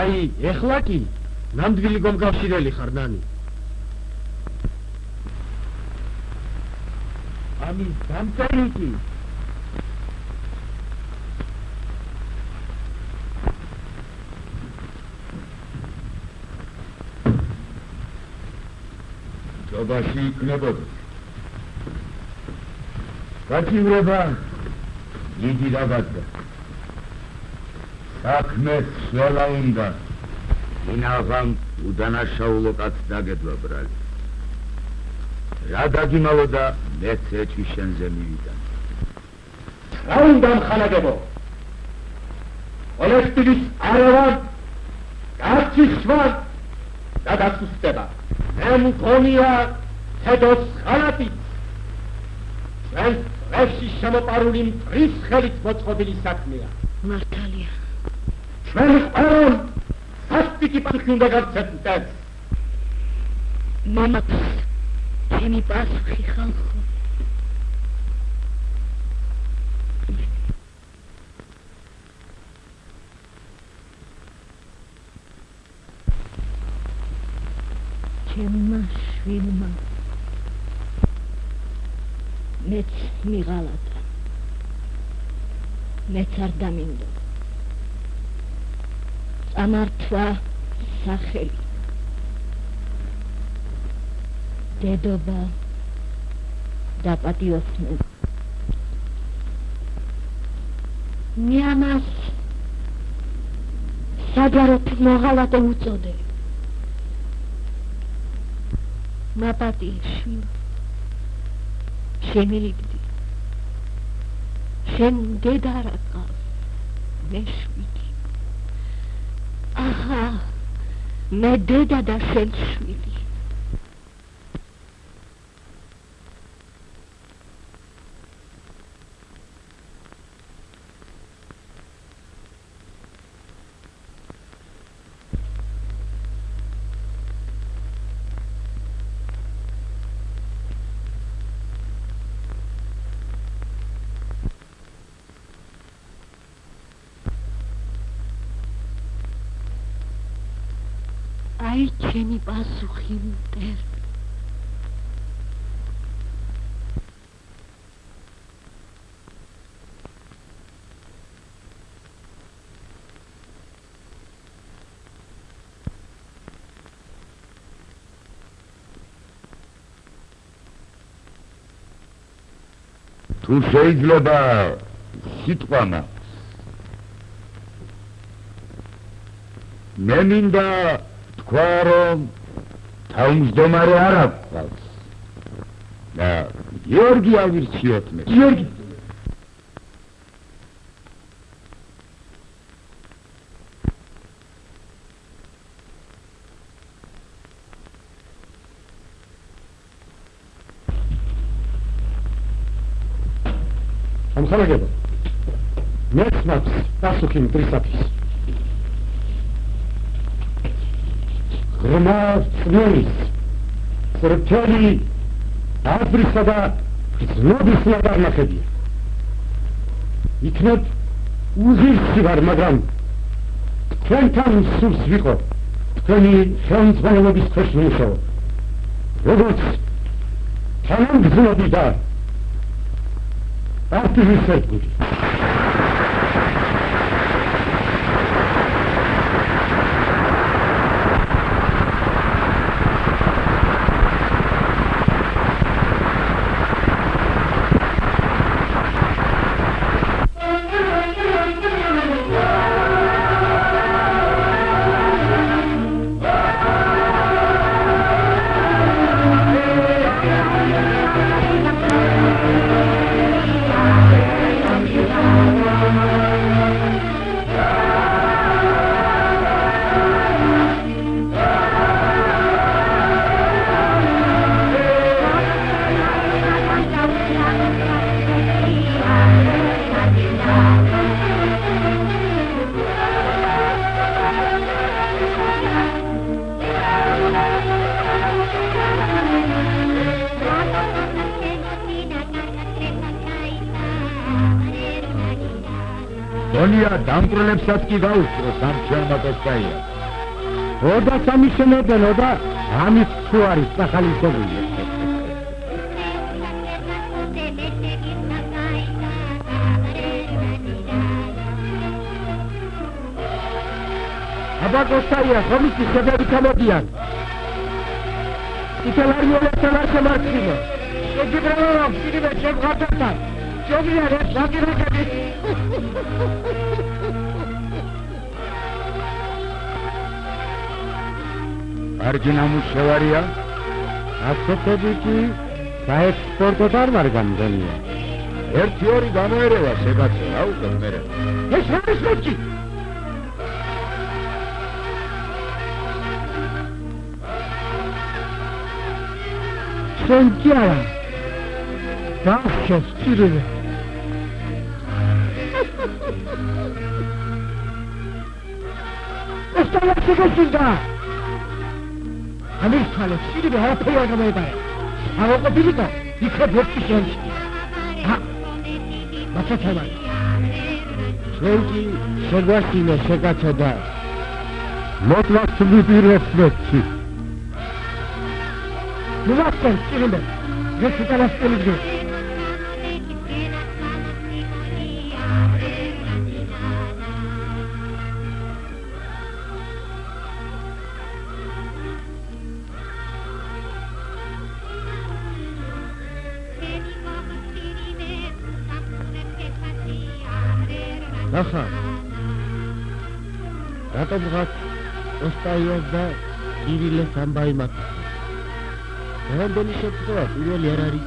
აი ეხლა კი ნამდვილი გომკავშირელი ხარ ნანი ამის დამწერილი ჯობაში იქნებოდა. გაჩივრება იგი დაგადგა საქმე სველა უნდა ინაღამ უდანაშაულო კაც დაგედვა ბრალი. რა დაგიმალო და მეც ეჭვი შენზე მივიდა. რა უნდა მხანაგებო კოლექტივის არავან გაციხვა და გასუსტება მე მგონია ცედოს ხალატი ჩვენ წრეში შემოპარული მტრის ხელით მოწყობილი საქმეა. მართალია. ჩვენ ყველამ სასტიკი პასუხი უნდა მტენს მამა ჩემი პასუხი ხალხო ჩემმა შვილმა მეც მიღალატა მეც არ დამინდო წამართვა სახელი. დედობა და პატიოსნობა მე ამას საჯაროდ მაღალატე უწოდე მაპატიში შემილიგდი შენ დედარა ყავს მე შვიდი აჰა. მე დედა და შენ შვიდი აი ჩემი პასუხი მტერ. თუ შეიძლება სიტყვა მაქვს მე მინდა თქვა რომ თავმჯდომარე არ აქვს და გიორგი ავირჩიოთ მე. გიორგი. ამხანაგება მეც მაქვს პასუხი მტრისაფის ღრმა წვერის სრთელი აზრისა და ზნობის ნაბარნახებია იქნებ უზირსი ვარ მაგრამ თქვენთან სულს ვიყო. თქვენი ხელმძღვანელობის ქვეშ მუშაობ როგორც თანამგზნობი და აქტივისტები გონია დამკვრელებსაც კი გაუსწრო სამჩელმა კოსკაია ოდა სამიშენებენ ოდა ამის თუ არის სახალისობილი აბა კოსკაია ხომის შედები გამოდიან იტალიაში ერთ-ერთი მარცხინა შეგიბრალო რომ კიდევ შემღართან ჯობია რა შეგირეკები კარგი ნამუშევარია ასეთები კი საექსპორტოდ არ ვარ გამგონია. ერთი ორი გამოერევა შეგაცე რა უკვე მე ეს არის მოჭი სენჯარა დახშეს წირვე. [LAUGHS] Ostala çekilsin ამის თვალე სიდიდე არაფერი არ გამოიყარა. აღოყოფილიყო, იქა ბოქი შენში. ა მაცაცამა. ჩვენი შეგვაშინე შეკაცა და მოკლას ვიპირებს მეცი. ნუ მასწავლე, წირიმე. ეს უკანასკელი კირილეს ამბავი მაქვს რამდენი შეფრთხილება პირველი არ არის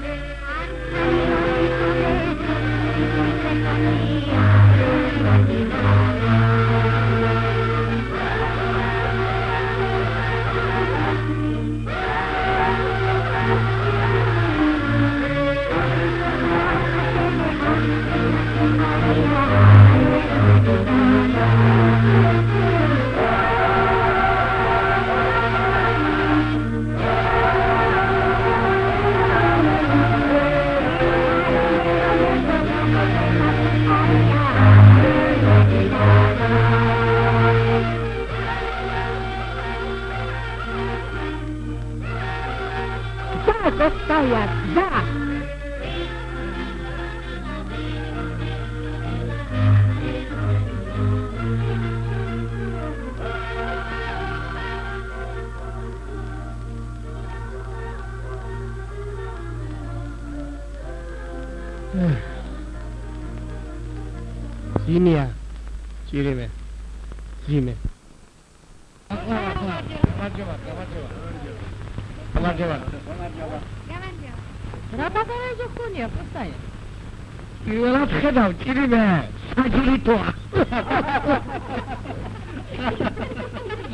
ძინია ჭირიმე. ძიმე გამარჯობა გამარჯობა გამარჯობა რა ბაგარაჟი ხონია კოსტაია პირველად ხედავ ჭირიმე. საჯილიტოა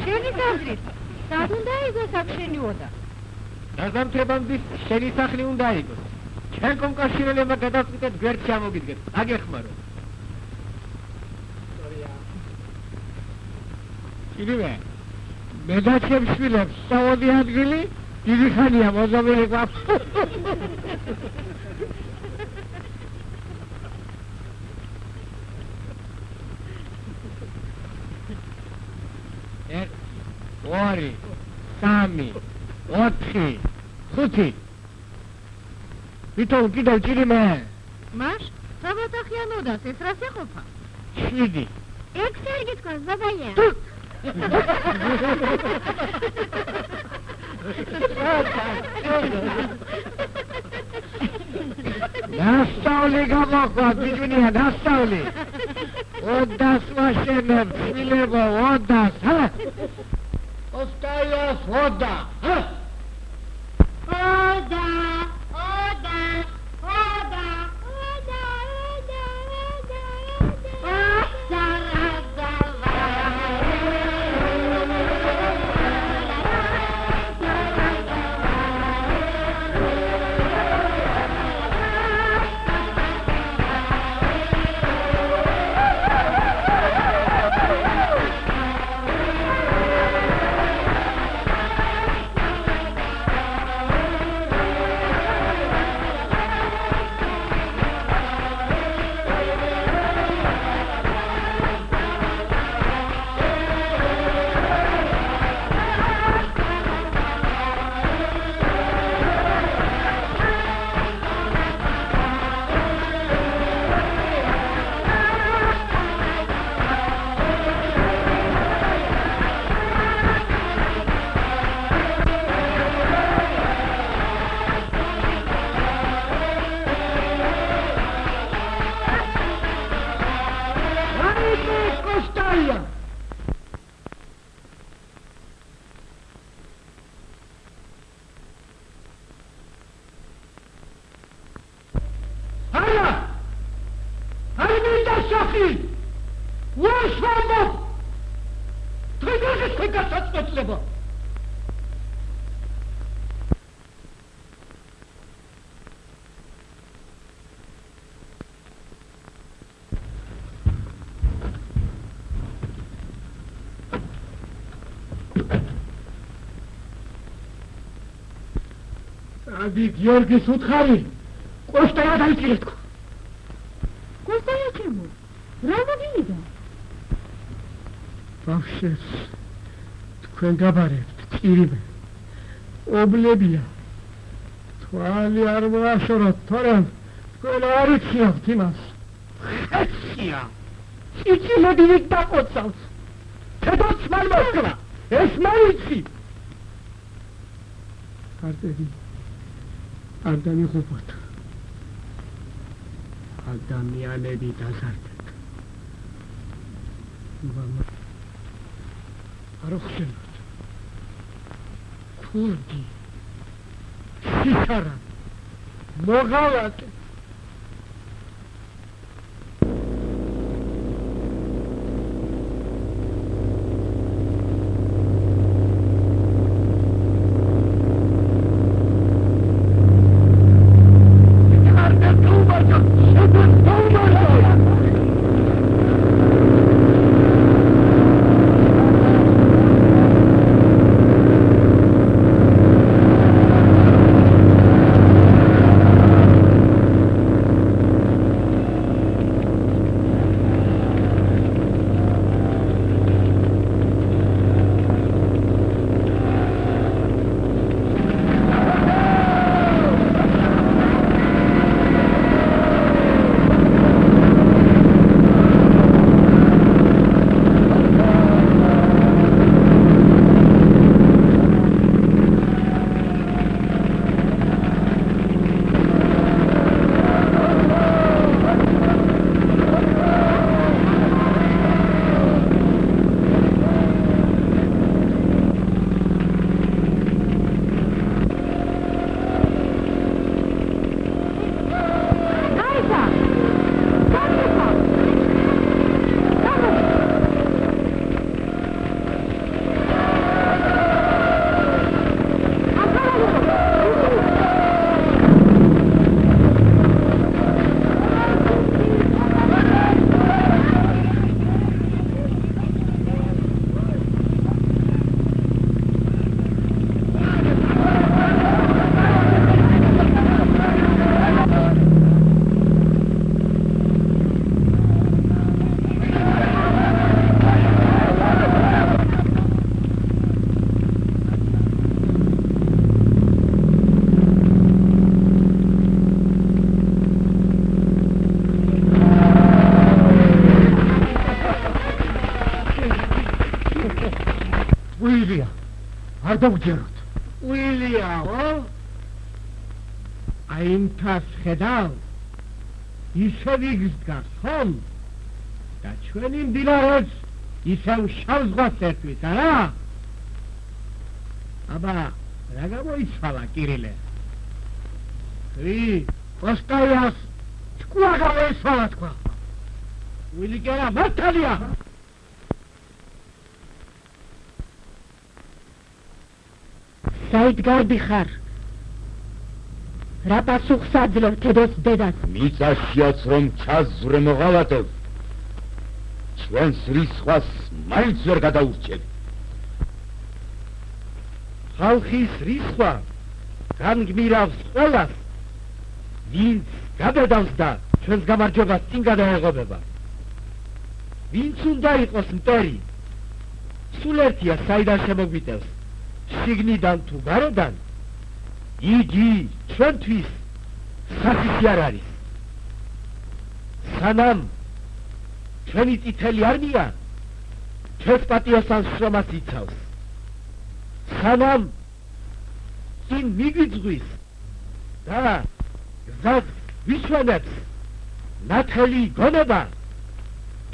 შენი გაზრით სად უნდა იყოს აქ შენი ოდა გაზამთრებამდე შენი სახლი უნდა იყოს. ჩვენ კონკავშირელებმა გადავწყვიტეთ გვერდში ამოგიდგეთ აგეხმარო ჭირიმე მე და ჩემს შვილებს სწავოდი ადგილი დიდი ხანია მოზომილი გვაქვს. ორი სამი ოთხი ხუთი. ვითომ კიდევ ჭირიმე. მაშ საბათახიან ოდას ეს რას ეყოფა? შვიდი. ექვსი არ გითქოს ბაბაია დასწავლი გამოყვა ბიჭუნია დასწავლი ოდას ვაშენებ შვილებო ოდას ჰა ოსტაიოს ოდა ჰა ოდა ადი გიორგის უთხარი კოსტაია დაიწირეთ კოსტაია ჩემო რა მოგინდა? ბავშვებს თქვენ გაბარებთ ჭირიმე ობლებია. თვალი არ მოაშოროთ თორემ თქვენ არ იცნობთ იმას. ხეცია. ჭიჭილები იქ დაყოცავს თედოც მან მოსკვა ეს მაიცი არტები არ დამიხუპოთ ადამიანები დაზარდეთ. მამა არ ხსენოთ ქურდი სიხარა მოღალატე არ დავგჯეროთ უილიაო აი იმ თას ხედავ. ისე ვიგზგას ხომ? და ჩვენი მდინარეს ისევ შავ ზღვას ერთვის არა? აბა რა გამოიცვალა კირილე? რი პოსტაიას თქვა გამოიცვალა თქვა? უილი კერა მართალია საით გარდი ხარ. რა პასუხს აძლევ თედოს დედას? მიწაშიაც რომ ჩაზვრე მოღალატე ჩვენს რისხვას მაინც ვერ გადაურჩევ. ხალხის რისხვა განგმირავს ყველას ვინც გადადავს და ჩვენს გამარჯვებას წინ გადაეღობება. ვინც უნდა იყოს მტერი სულ ერთია საიდან შემოგვიტევს შიგნიდან თუ გარედან იგი ჩვენთვის სასიცი არ არის. სანამ ჩვენი წითელი არმია ჩვენს პატიოსანს შრომას იცავს. სანამ წინ მიგვიძღვის და გზას ვიშვენებს ნათელი გონება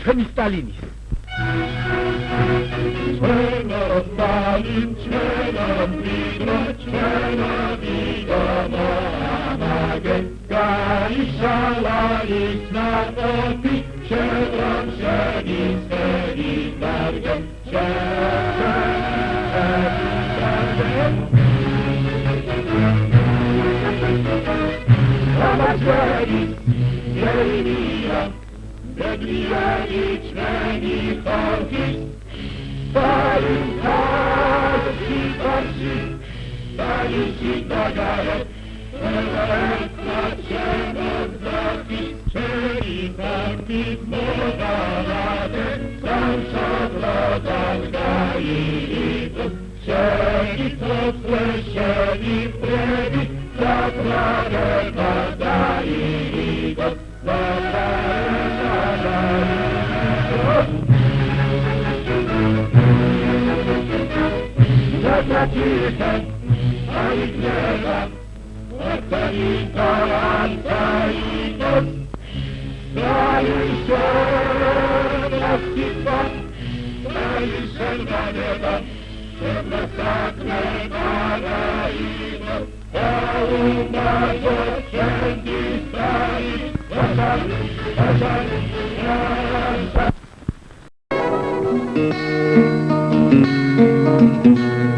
ჩვენი სტალინის Cena, Stalin, Cena, Vida, Cena, Vida, Mamagen, Gaisha, Lalis, Natopi, Cena, Ceni, Ceni, Bergen, Cena, Ceni, Ceni, Bedriye içmeni kalkış Полетают борцы, полетит Багаров, Бывает начало запись, Черепа письмо баллады, Сам шатла долга и липот, Всякий тот слышали прежде, Как радость вода и липот, Вода и вода, прекратится, а их лето повторится, отстоится. Да еще навсегда, да еще навека, всем на сакре параида. Да ума зачем не стоит, пожар, пожар, пожар. Thank you.